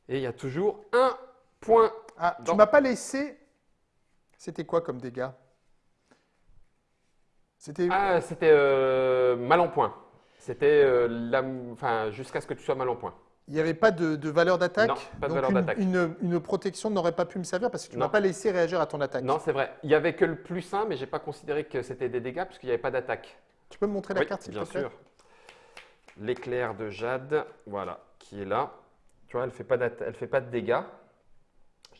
Et il y a toujours un point. Ah, tu Dans- m'as pas laissé. C'était quoi comme dégâts? C'était. Ah, c'était euh, mal en point. C'était euh, enfin, jusqu'à ce que tu sois mal en point. Il n'y avait pas de, de valeur d'attaque? Non, pas de Donc valeur une- d'attaque. Une, une protection n'aurait pas pu me servir parce que tu ne m'as pas laissé réagir à ton attaque. Non, c'est vrai. Il y avait que le plus 1, mais j'ai pas considéré que c'était des dégâts parce qu'il n'y avait pas d'attaque. Tu peux me montrer la Oui, carte, s'il bien te plaît? sûr. L'éclair de Jade, voilà, qui est là. Tu vois, elle fait pas d'atta- elle fait pas de dégâts.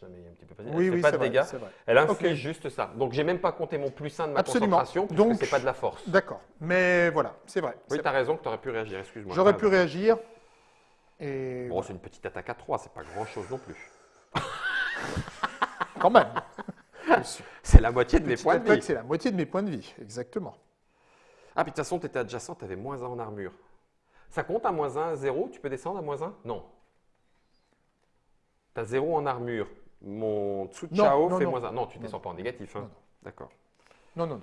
Un petit peu Elle Oui, fait oui, pas c'est de vrai, dégâts. Elle inflige Ok. juste ça. Donc j'ai même pas compté mon plus 1 de ma Absolument. concentration puisque Donc- c'est pas de la force. D'accord. Mais voilà, c'est vrai. Oui, tu as raison que tu aurais pu réagir, excuse-moi. J'aurais pu réagir. Et Bon, c'est une petite attaque à 3, c'est pas grand-chose non plus. quand même. C'est la moitié de mes points de vie. c'est la moitié de mes points de vie, exactement. Ah, puis de toute façon, tu étais adjacent, tu avais moins 1 en armure. Ça compte à moins 1, 0 Tu peux descendre à moins 1 Non. Tu as 0 en armure. Mon Tsu Chao non, fait non. moins 1. Non, tu Non, descends pas en négatif. hein. D'accord. Non, non,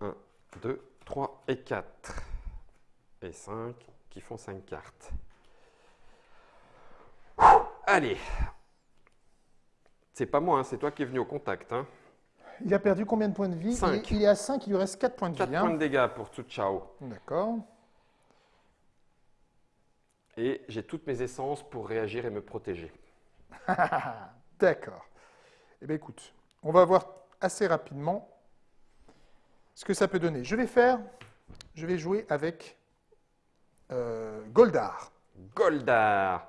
non. 1, 2, 3 et 4. et 5 qui font 5 cartes. Allez. C'est pas moi, hein, c'est toi qui es venu au contact. Hein. Il a perdu combien de points de vie? Il, Cinq. est, il est à 5, il lui reste 4 points de 4 vie. hein. points de dégâts pour tout Chao. D'accord. Et j'ai toutes mes essences pour réagir et me protéger. D'accord. Eh bien, écoute, on va voir assez rapidement ce que ça peut donner. Je vais faire, je vais jouer avec euh, Goldar. Goldar,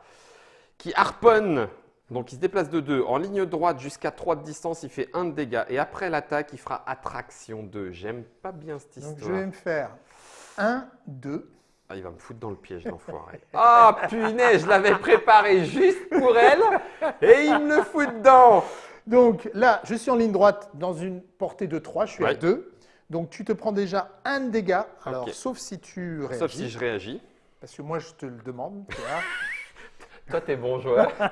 qui harponne, donc il se déplace de 2. En ligne droite jusqu'à 3 de distance, il fait 1 de dégâts. Et après l'attaque, il fera attraction 2. J'aime pas bien cette Donc, je histoire. vais me faire 1, 2. Ah, il va me foutre dans le piège, l'enfoiré. Ah, punaise, je l'avais préparé juste pour elle, et il me le fout dedans. Donc là, je suis en ligne droite dans une portée de 3, je suis à Ouais. 2. Donc tu te prends déjà un de dégâts, alors sauf si tu réagis, Sauf si je réagis. parce que moi je te le demande. tu vois. Toi, t'es bon joueur.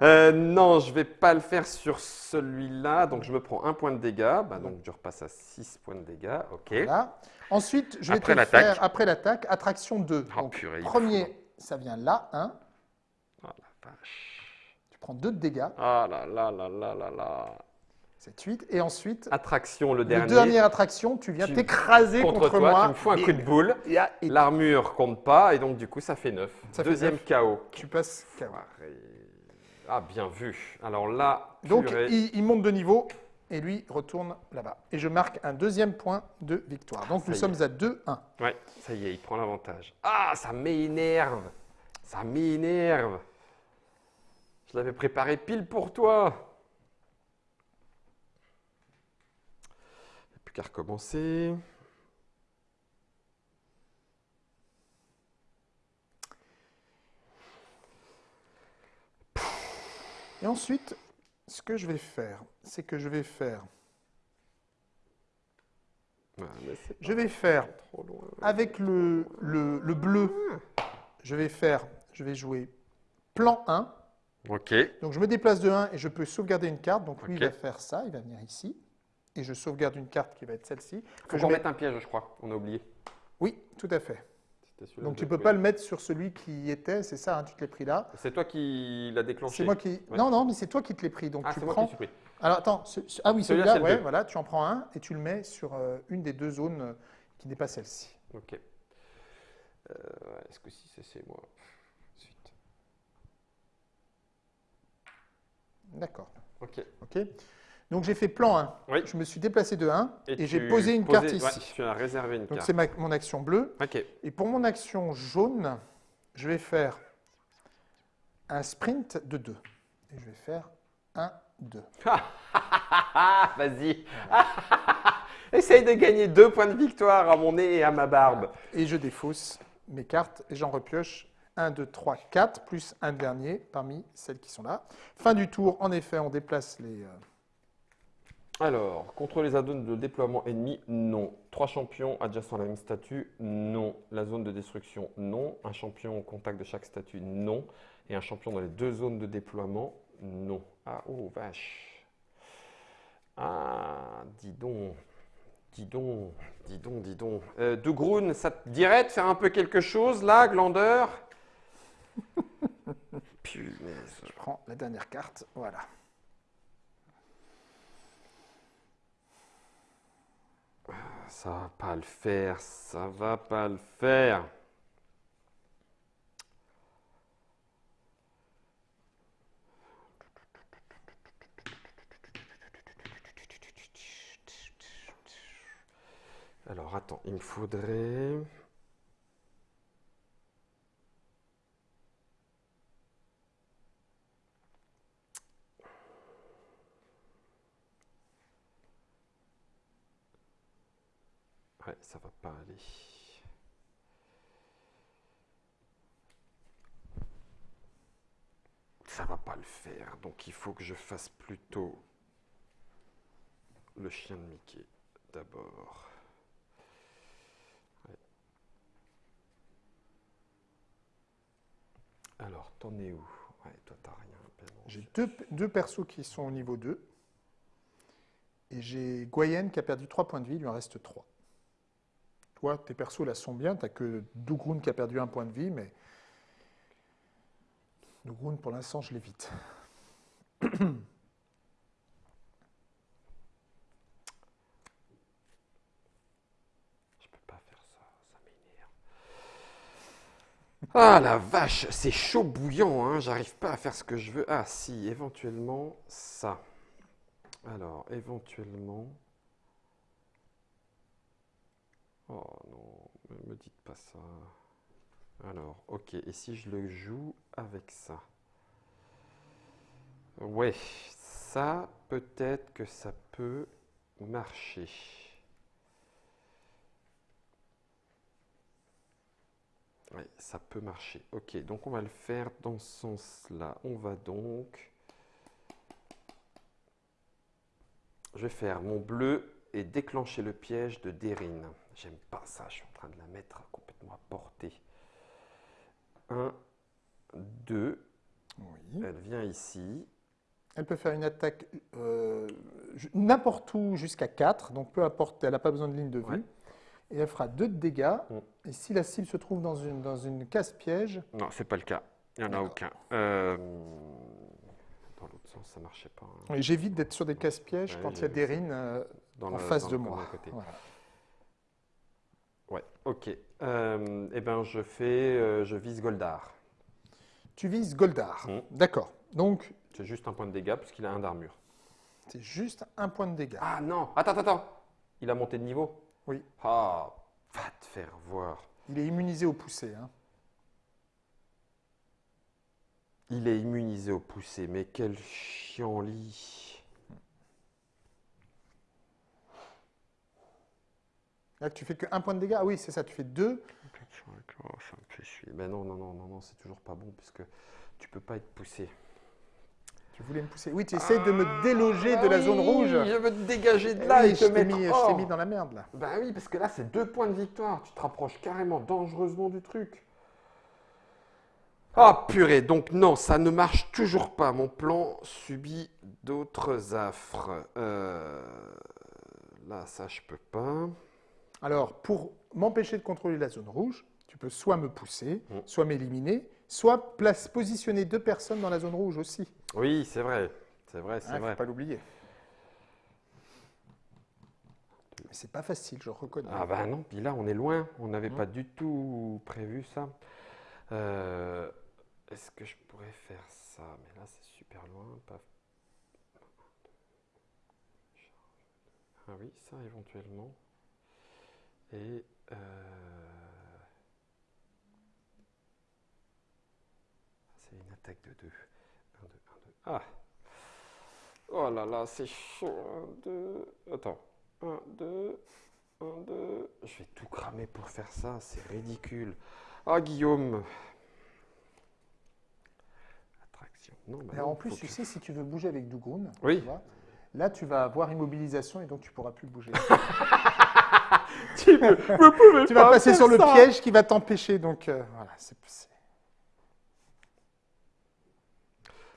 Euh, non, je vais pas le faire sur celui-là. Donc, je me prends un point de dégâts. Bah, donc, je repasse à 6 points de dégâts. OK. Voilà. Ensuite, je vais Après te le faire après l'attaque, attraction 2. Oh, Donc, purée, premier, faut. ça vient là, 1. Oh la vache. Tu prends 2 de dégâts, Ah là là là là là là. 7, 8. Et ensuite, Attraction, le dernier. dernière attraction, tu viens t'écraser contre, contre, toi, moi. tu me fous un et- coup de boule. L'armure compte pas. Et donc, du coup, ça fait 9. Ça fait Deuxième. KO. tu passes KO. Ah, bien vu. Alors là, Donc, purée. il, il monte de niveau et lui retourne là-bas. Et je marque un deuxième point de victoire. Donc, ça nous sommes à 2-1. Ouais, ça y est, il prend l'avantage. Ah, ça m'énerve. Ça m'énerve. Je l'avais préparé pile pour toi. Il n'y a plus qu'à recommencer. Et ensuite, ce que je vais faire, c'est que je vais faire, Ah, je vais faire trop loin. avec le, le, le bleu, je vais faire, je vais jouer plan 1. Ok. Donc je me déplace de 1 et je peux sauvegarder une carte. Donc lui, il va faire ça, il va venir ici. Et je sauvegarde une carte qui va être celle-ci. Faut que je qu'on mette un piège, je crois. On a oublié. Oui, tout à fait. Donc tu j'ai peux pas le mettre sur celui qui y était, c'est ça, hein, tu te l'es pris là. C'est toi qui l'as déclenché. C'est moi qui. Ouais. Non, non, mais c'est toi qui te l'es pris. Donc Ah, tu c'est moi prends. qui pris. Alors attends, ce- ah oui, Celui-là, le ouais, voilà, tu en prends un et tu le mets sur euh, une des deux zones euh, qui n'est pas celle-ci. Ok. Euh, Est-ce que si c'est moi? Ensuite. D'accord. Ok. Ok. Donc j'ai fait plan 1. Oui. Je me suis déplacé de 1 et, j'ai posé une posais- carte ouais, ici. tu as réservé une Donc carte. c'est mon action bleue. Et pour mon action jaune, je vais faire un sprint de 2. Et je vais faire 1, 2. Ah, vas-y. Essaye de gagner deux points de victoire à mon nez et à ma barbe. Et je défausse mes cartes et j'en repioche 1, 2, 3, 4, plus un dernier parmi celles qui sont là. Fin du tour, en effet, on déplace les... euh, Alors, contre les addons de déploiement ennemi, non. Trois champions adjacents à la même statue, non. La zone de destruction, non. Un champion au contact de chaque statue, non. Et un champion dans les deux zones de déploiement, non. Ah, oh, vache. Ah, dis donc. Dis donc, dis donc, dis donc. Euh, de Groen, ça te dirait de faire un peu quelque chose là, glandeur Punaise. Je prends la dernière carte, voilà. Ça va pas le faire, ça va pas le faire. Alors attends, il me faudrait... Ouais, ça va pas aller. Ça va pas le faire, donc il faut que je fasse plutôt le chien de Mickey d'abord. Alors, t'en es où? Ouais, toi t'as rien. J'ai deux, deux persos qui sont au niveau 2. Et j'ai Goyenne qui a perdu 3 points de vie, il lui en reste 3. Tes persos là sont bien. Tu n'as que Dougroun qui a perdu un point de vie, mais Dougroun, pour l'instant, je l'évite. Je peux pas faire ça, ça m'énerve. Ah la vache, c'est chaud bouillant, hein. j'arrive pas à faire ce que je veux. Ah si, éventuellement ça. Alors, éventuellement... Oh non, me me dites pas ça. Alors, ok, et si je le joue avec ça? Ouais, ça, peut-être que ça peut marcher. Oui, ça peut marcher. Ok, donc on va le faire dans ce sens-là. On va donc... Je vais faire mon bleu et déclencher le piège de Derine. J'aime pas ça, je suis en train de la mettre complètement à portée. 1, 2, Oui. elle vient ici. Elle peut faire une attaque euh, n'importe où jusqu'à 4, donc peu importe, elle n'a pas besoin de ligne de vue. Ouais. Et elle fera 2 de dégâts. Mm. Et si la cible se trouve dans une, dans une case-piège, Non, c'est pas le cas. Il n'y en a aucun. Euh, dans l'autre sens, ça marchait pas. hein. j'évite d'être sur des cases-pièges Ouais, quand il y a des rines euh, en le- face de moi. côté. Voilà. Ouais, ok. Euh, eh ben, je fais, euh, je vise Goldar. Tu vises Goldar. Mm. D'accord. Donc, C'est juste un point de dégâts puisqu'il a un d'armure. c'est juste un point de dégâts. Ah non, attends, attends, attends. Il a monté de niveau Oui. Ah, va te faire voir. Il est immunisé au poussé. hein. Il est immunisé au poussé, mais quel chiant-lit. Là, tu fais que un point de dégâts. Ah oui, c'est ça. Tu fais deux. Oh, ça me fait chier. Ben non, non, non, non, non, c'est toujours pas bon puisque tu peux pas être poussé. Tu voulais me pousser. Oui, tu essayes de me déloger de Ah la zone rouge. Je veux te dégager de Eh là oui, et te mettre mis, je t'ai mis dans la merde là. Ben oui, parce que là, c'est deux points de victoire. Tu te rapproches carrément dangereusement du truc. Ah purée, donc non, ça ne marche toujours pas. Mon plan subit d'autres affres. Euh, Là, ça, je peux pas. Alors, pour m'empêcher de contrôler la zone rouge, tu peux soit me pousser, Mm. soit m'éliminer, soit place, positionner deux personnes dans la zone rouge aussi. Oui, c'est vrai. C'est vrai, c'est Il ne vrai. faut pas l'oublier. Mais c'est pas facile, je reconnais. Ah ben non, puis là, on est loin. On n'avait Mm. pas du tout prévu ça. Euh, Est-ce que je pourrais faire ça? Mais là, c'est super loin. Pas... Ah oui, ça éventuellement. Et... euh, C'est une attaque de 2. 1, 2, 1, 2. Ah Oh là là, c'est chaud. 1, 2... Attends. 1, 2... 1, 2... Je vais tout cramer pour faire ça, c'est ridicule. Ah Guillaume Attraction. Non, bah non, en plus, tu que- sais, si tu veux bouger avec Dougroun, Oui. tu vois, là, tu vas avoir immobilisation et donc tu pourras plus bouger. Tu pouvez vas pas passer sur le piège qui va t'empêcher. Donc, euh, voilà. c'est-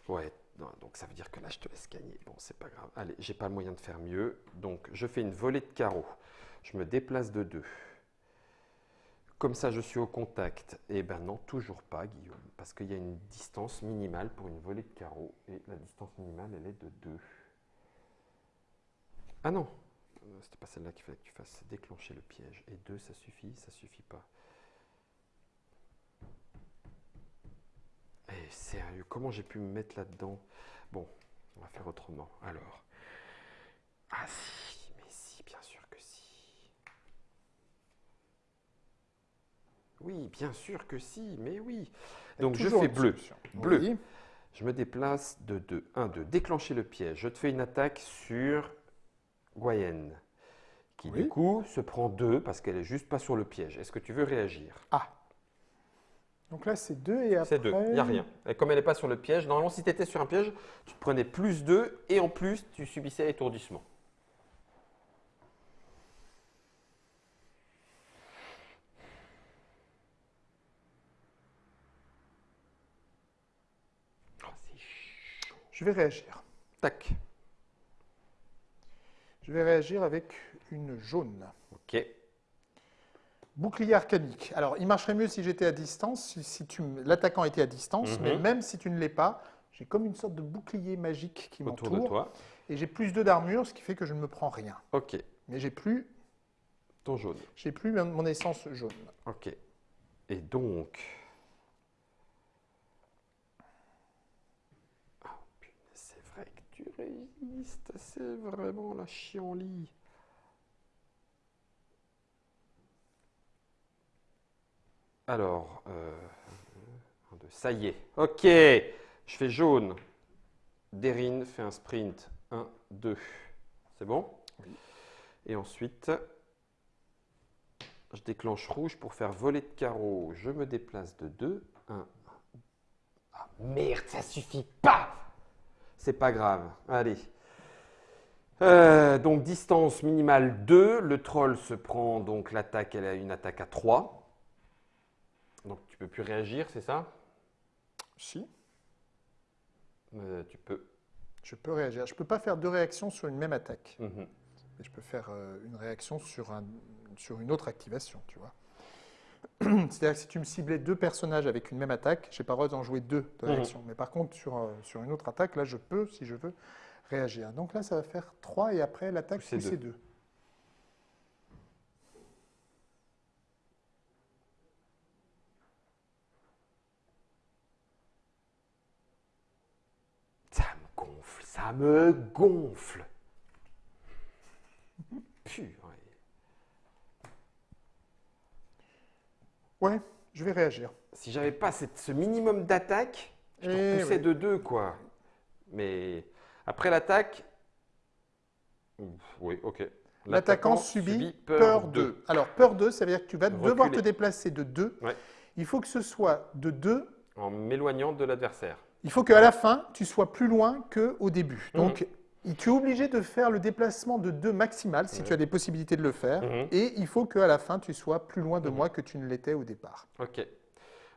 Ouais, non, donc ça veut dire que là, je te laisse gagner. Bon, c'est pas grave. Allez, j'ai pas le moyen de faire mieux. Donc, je fais une volée de carreaux. Je me déplace de 2. Comme ça, je suis au contact. Eh ben non, toujours pas, Guillaume. Parce qu'il y a une distance minimale pour une volée de carreaux. Et la distance minimale, elle est de 2. Ah non C'était pas celle-là qu'il fallait que tu fasses. C'est déclencher le piège. Et 2, ça suffit Ça suffit pas. Eh, sérieux, comment j'ai pu me mettre là-dedans? Bon, on va faire autrement. Alors. Ah si, mais si, bien sûr que si. Oui, bien sûr que si, mais oui. Donc je fais bleu. Bleu. Oui. Je me déplace de 2. 1, 2. Déclencher le piège. Je te fais une attaque sur Goyenne. Qui Oui. du coup se prend 2 parce qu'elle est juste pas sur le piège. Est-ce que tu veux réagir? Ah. Donc là, c'est deux et après. C'est 2. Il n'y a rien. Et comme elle n'est pas sur le piège, normalement si tu étais sur un piège, tu te prenais plus 2 et en plus tu subissais étourdissement. Chaud. Je vais réagir. Tac. Je vais réagir avec une jaune. Ok. Bouclier arcanique. Alors, il marcherait mieux si j'étais à distance, si, l'attaquant était à distance, Mhm. mais même si tu ne l'es pas, j'ai comme une sorte de bouclier magique qui Autour de m'entoure. toi. Et j'ai plus 2 d'armure, ce qui fait que je ne me prends rien. Ok. Mais j'ai plus, Ton jaune. j'ai plus mon essence jaune. Ok. Et donc. Ah, punaise, c'est vrai que tu C'est vraiment la chienlit. Alors, euh, ça y est. Ok. Je fais jaune. Derine fait un sprint. 1, 2. C'est bon? Et ensuite, je déclenche rouge pour faire voler de carreau. Je me déplace de 2. 1. Ah merde, ça suffit pas C'est pas grave. Allez. Euh, donc distance minimale 2. Le troll se prend donc l'attaque, elle a une attaque à 3. Donc tu peux plus réagir, c'est ça? Si, Euh, Tu peux. je peux réagir. Je ne peux pas faire deux réactions sur une même attaque. Mhm. Mais je peux faire euh, une réaction sur, un, sur une autre activation, tu vois. C'est-à-dire que si tu me ciblais deux personnages avec une même attaque, je n'ai pas le droit d'en jouer deux de Mhm. réaction. Mais par contre, sur, sur une autre attaque, là, je peux, si je veux, réagir. Donc là, ça va faire 3 et après l'attaque, pousser deux. 2. Ça me gonfle, ça me gonfle. Purée. Ouais, je vais réagir. Si j'avais pas cette- ce minimum d'attaque, je Eh repoussais oui. de deux, quoi. Mais après l'attaque. Ouf, Oui, ok. L'attaquant subit peur 2. Alors, peur 2, ça veut dire que tu vas devoir te déplacer de 2. Ouais. Il faut que ce soit de 2. En m'éloignant de l'adversaire. Il faut qu'à la fin, tu sois plus loin qu'au début. Mhm. Donc, tu es obligé de faire le déplacement de 2 maximal si Ouais. tu as des possibilités de le faire. Mhm. Et il faut qu'à la fin, tu sois plus loin de Mhm. moi que tu ne l'étais au départ. Ok.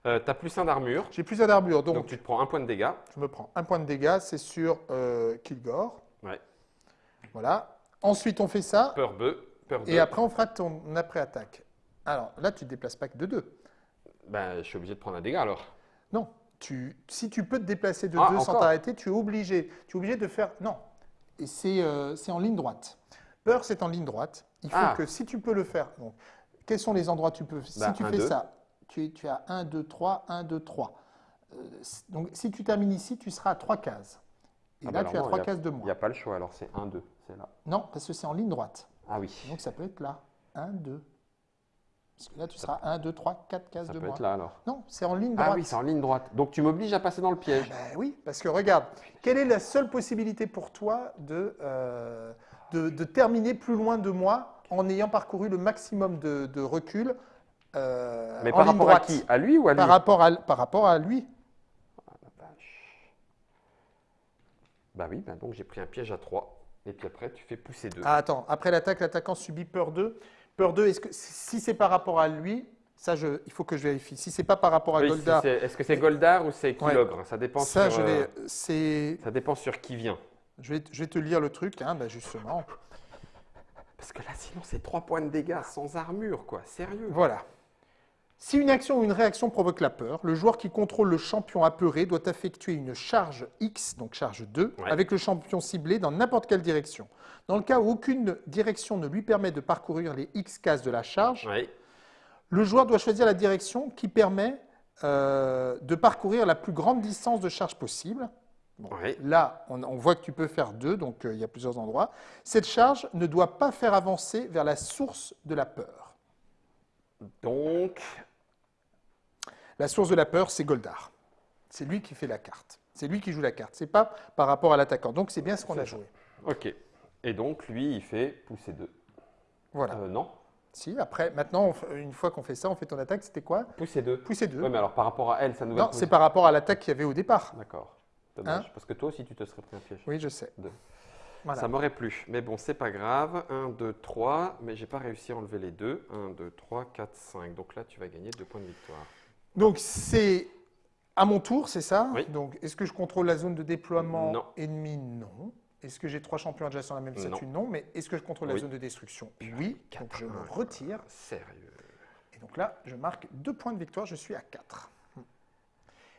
Euh, tu as plus un d'armure, J'ai plus d'armure, donc, donc, tu te prends un point de dégâts. je me prends un point de dégâts, c'est sur euh, Kilgore. Ouais. Voilà. Ensuite, on fait ça. Peur 2. Peur 2. Et après, on fera ton après-attaque. Alors là, tu ne te déplaces pas que de 2. Ben, je suis obligé de prendre un dégât alors. Non, tu, si tu peux te déplacer de Ah, 2 sans encore t'arrêter, tu es obligé. Tu es obligé de faire. Non. Et c'est euh, en ligne droite. Peur, c'est en ligne droite. Il faut Ah. que si tu peux le faire. Donc, quels sont les endroits où tu peux Si Bah, tu un, fais deux. ça, tu, tu as 1, 2, 3, 1, 2, 3. Euh, donc, si tu termines ici, tu seras à 3 cases. Et Ah là, bah tu as alors non, 3 il y a- cases de Il n'y moins. a pas le choix, alors c'est 1, 2. C'est là. Non, parce que c'est en ligne droite. Ah oui. Donc, ça peut être là. 1, 2. Parce que là, tu seras 1, 2, 3, 4 cases Ça de peut moins. être là alors. Non, c'est en ligne droite. Ah oui, c'est en ligne droite. Donc tu m'obliges à passer dans le piège. Ben oui, parce que regarde, quelle est la seule possibilité pour toi de, euh, de, de terminer plus loin de moi en ayant parcouru le maximum de, de recul euh, Mais en par ligne rapport à qui? À lui ou à lui? par rapport à, par rapport à lui. Bah oui, bah donc j'ai pris un piège à 3. Et puis après, tu fais pousser 2. Ah, attends, après l'attaque, l'attaquant subit peur 2. Peur 2, est-ce que si c'est par rapport à lui, ça, je, il faut que je vérifie. Si c'est pas par rapport à Oui, Goldar, Est-ce que c'est Goldar ou c'est Ouais. Kilogre Ça dépend ça, sur, je euh, vais, c'est, ça dépend sur qui vient. je vais, je vais te lire le truc, hein, ben justement. Parce que là, sinon, c'est 3 points de dégâts sans armure, quoi. Sérieux. Voilà. Si une action ou une réaction provoque la peur, le joueur qui contrôle le champion apeuré doit effectuer une charge X, donc charge 2, Ouais. avec le champion ciblé dans n'importe quelle direction. Dans le cas où aucune direction ne lui permet de parcourir les X cases de la charge, le joueur doit choisir la direction qui permet euh, de parcourir la plus grande distance de charge possible. Bon. Là, on, on voit que tu peux faire deux, donc euh, il y a plusieurs endroits. Cette charge ne doit pas faire avancer vers la source de la peur. Donc, La source de la peur, c'est Goldar. C'est lui qui fait la carte. C'est lui qui joue la carte. C'est pas par rapport à l'attaquant. Donc c'est bien ce qu'on a joué. ok. Et donc, lui, il fait pousser 2. Voilà. Euh, non Si, après, maintenant, on une fois qu'on fait ça, on fait ton attaque, c'était quoi? Pousser 2. Pousser deux. Oui, mais alors par rapport à elle, ça nous va non, c'est par rapport à l'attaque qu'il y avait au départ. D'accord. Dommage. Hein? Parce que toi aussi, tu te serais pris un piège. Oui, je sais. Deux. Voilà. Ça m'aurait plu. Mais bon, c'est pas grave. 1, 2, 3. Mais j'ai pas réussi à enlever les deux. 1, 2, 3, 4, 5. Donc là, tu vas gagner 2 points de victoire. Donc c'est à mon tour, c'est ça Oui. Donc est-ce que je contrôle la zone de déploiement Non. ennemi Non. Est-ce que j'ai trois champions adjacents à la même statue Non. Mais est-ce que je contrôle la zone de destruction Oui. Donc je me retire. Sérieux. Et donc là, je marque deux points de victoire, je suis à 4.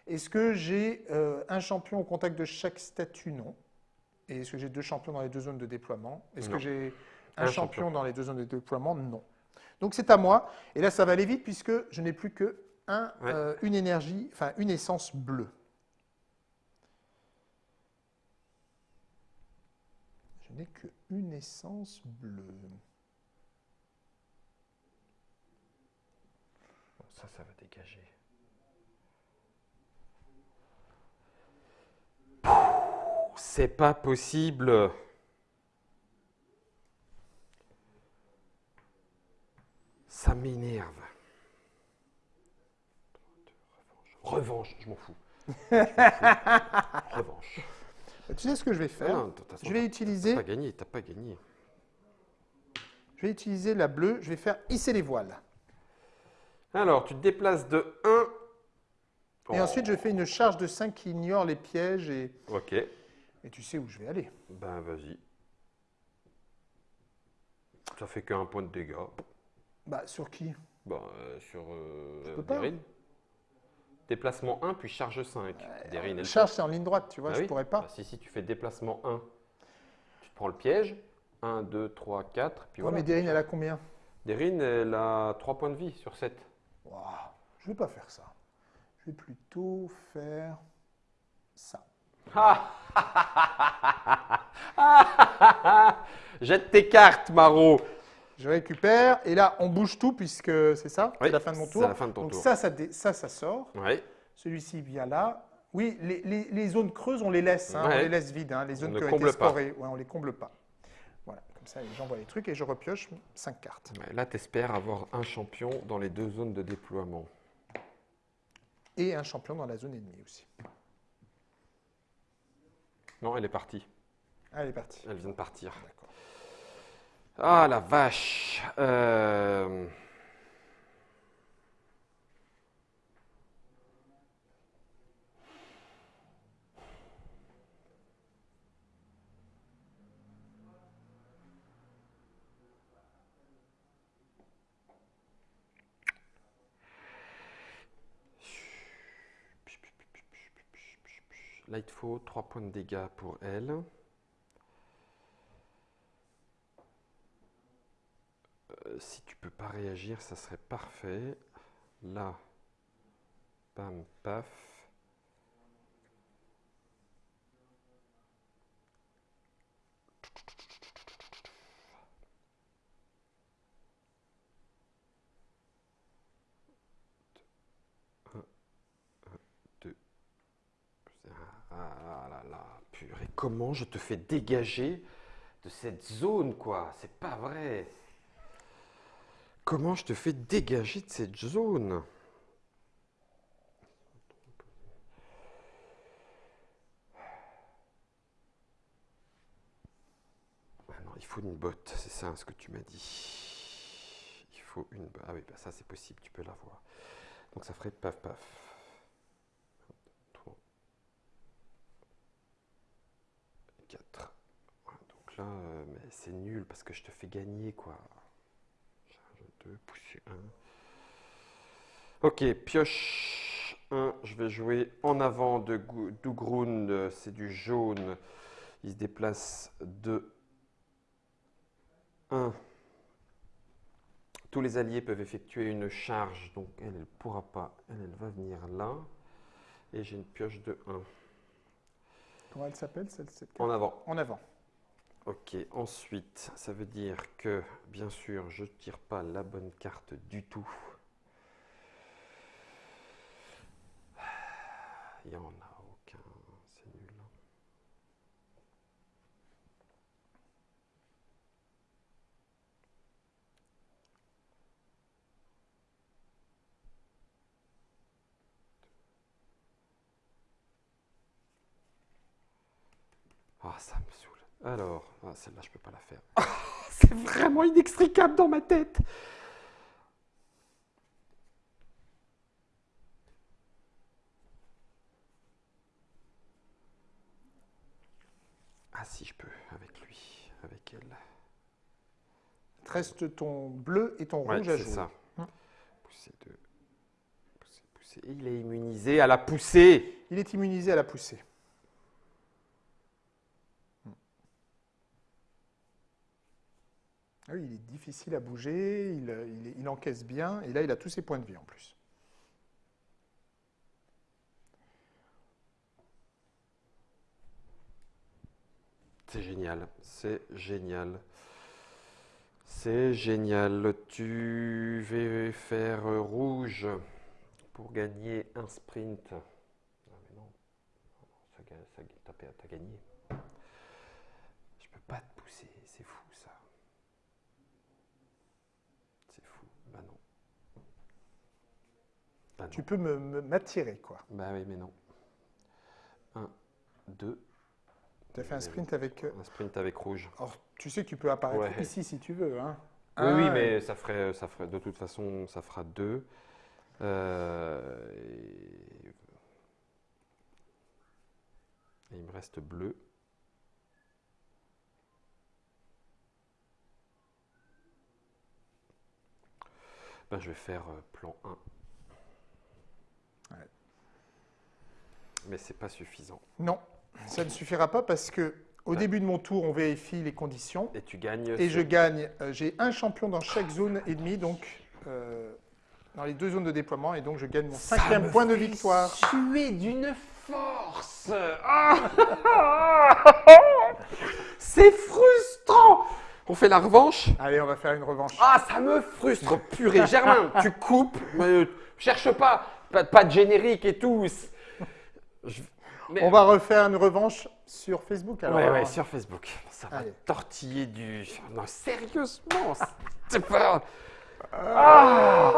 Est-ce que j'ai euh, un champion au contact de chaque statut Non. Et est-ce que j'ai deux champions dans les deux zones de déploiement Est-ce que j'ai un, Un champion, champion. dans les deux zones de déploiement Non. Donc c'est à moi. Et là, ça va aller vite puisque je n'ai plus que un, Ouais. euh, une énergie, enfin une essence bleue. Je n'ai que une essence bleue. Ça, ça va dégager. C'est pas possible. Ça m'énerve. Revanche, je m'en fous. Je. Revanche. Tu sais ce que je vais faire non, façon, Je vais T'as utiliser, pas gagné, t'as pas gagné. je vais utiliser la bleue. Je vais faire hisser les voiles. Alors, tu te déplaces de 1. Et ensuite, je fais une charge de 5 qui ignore les pièges et, Ok, et tu sais où je vais aller. ben vas-y. Ça fait qu'un point de dégâts. Bah, sur qui? Ben, euh, sur euh, peux pas. Déplacement 1, puis charge 5. Derine, elle Charge, c'est en ligne droite, tu vois, Ah je oui pourrais pas. Bah, si, si, tu fais déplacement 1, tu te prends le piège. 1, 2, 3, 4. Puis Ouais, voilà. mais Derine, elle a combien? Derine, elle a 3 points de vie sur 7. Ouah, Je vais pas faire ça. Je vais plutôt faire ça. Jette tes cartes, Maro. Je récupère et là, on bouge tout puisque c'est ça, Oui, c'est la fin de mon c'est tour. la fin de ton Donc tour. ça, ça, dé- ça, ça sort. Celui-ci vient là. Oui, les, les- les zones creuses, on les laisse, hein, on les laisse vides. hein, les zones ne qui ont été pas. scorées, ouais, on les comble pas. Voilà, comme ça, j'envoie les trucs et je repioche 5 cartes. Ouais, Là, tu espères avoir un champion dans les deux zones de déploiement. Et un champion dans la zone ennemie aussi. Non, elle est partie. Allez, parti. Elle vient de partir. D'accord. Ah la vache. Euh, faut 3 points de dégâts pour elle. Si tu peux pas réagir, ça serait parfait. Là, pam, paf. Ah là là, purée, comment je te fais dégager de cette zone, quoi? C'est pas vrai. Comment je te fais dégager de cette zone Ah non, il faut une botte, c'est ça ce que tu m'as dit. Il faut une botte. Ah oui, bah ça c'est possible, tu peux l'avoir. Donc ça ferait paf paf. 3, 4. Donc là, euh, mais c'est nul parce que je te fais gagner quoi. Charge 2, pousser 1. Ok, pioche 1. Je vais jouer en avant de Dougroun. euh, C'est du jaune. Il se déplace de 1. Tous les alliés peuvent effectuer une charge. Donc elle, ne pourra pas. Elle, elle va venir là. Et j'ai une pioche de 1. Comment elle s'appelle celle cette En avant. En avant. Ok, ensuite, ça veut dire que, bien sûr, je ne tire pas la bonne carte du tout. Il n'y en a aucun, c'est nul. Ah, ça me saoule. Alors, ah, celle-là, je peux pas la faire. C'est vraiment inextricable dans ma tête. Ah si, je peux, avec lui, avec elle. Reste ton bleu et ton Ouais, rouge à c'est jouer. ça. Hum. Poussée 2. Poussée, poussée. Il est immunisé à la poussée. Il est immunisé à la poussée. Hmm. Ah oui, il est difficile à bouger, il, il- il encaisse bien, et là, il a tous ses points de vie en plus. C'est génial, c'est génial. C'est génial. Tu vas faire euh, rouge pour gagner un sprint. Ah mais non, Non, non, ça, ça, t'as gagné. Je peux pas te pousser, c'est fou ça. C'est fou. Bah non. Bah. Tu peux me- me- m'attirer, quoi. Bah oui, mais non. Un, deux. Tu as fait un sprint avec... euh, Un sprint avec rouge. Alors, tu sais que tu peux apparaître Ouais. ici si tu veux. Hein. Oui, mais ça ferait, ça ferait, de toute façon, ça fera deux. Euh, et... et il me reste bleu. Ben, je vais faire euh, plan 1. Ouais. Mais c'est pas suffisant. Non, ça ne suffira pas parce que au Ouais. début de mon tour, on vérifie les conditions. Et tu gagnes. Et je gagne, euh, j'ai un champion dans chaque zone et demi, donc euh, dans les deux zones de déploiement, et donc je gagne mon Ça cinquième me point de victoire. Tuer d'une force. Ah C'est frustrant. On fait la revanche? Allez, on va faire une revanche. Ah, ça me frustre, purée. Germain, tu coupes. mais cherche pas, pas, pas de générique et tout. C'est- Je- mais- On va refaire une revanche sur Facebook. Alors, ouais, ouais, sur Facebook. Ça va Allez. tortiller du. Non, sérieusement, c'est pas. Ah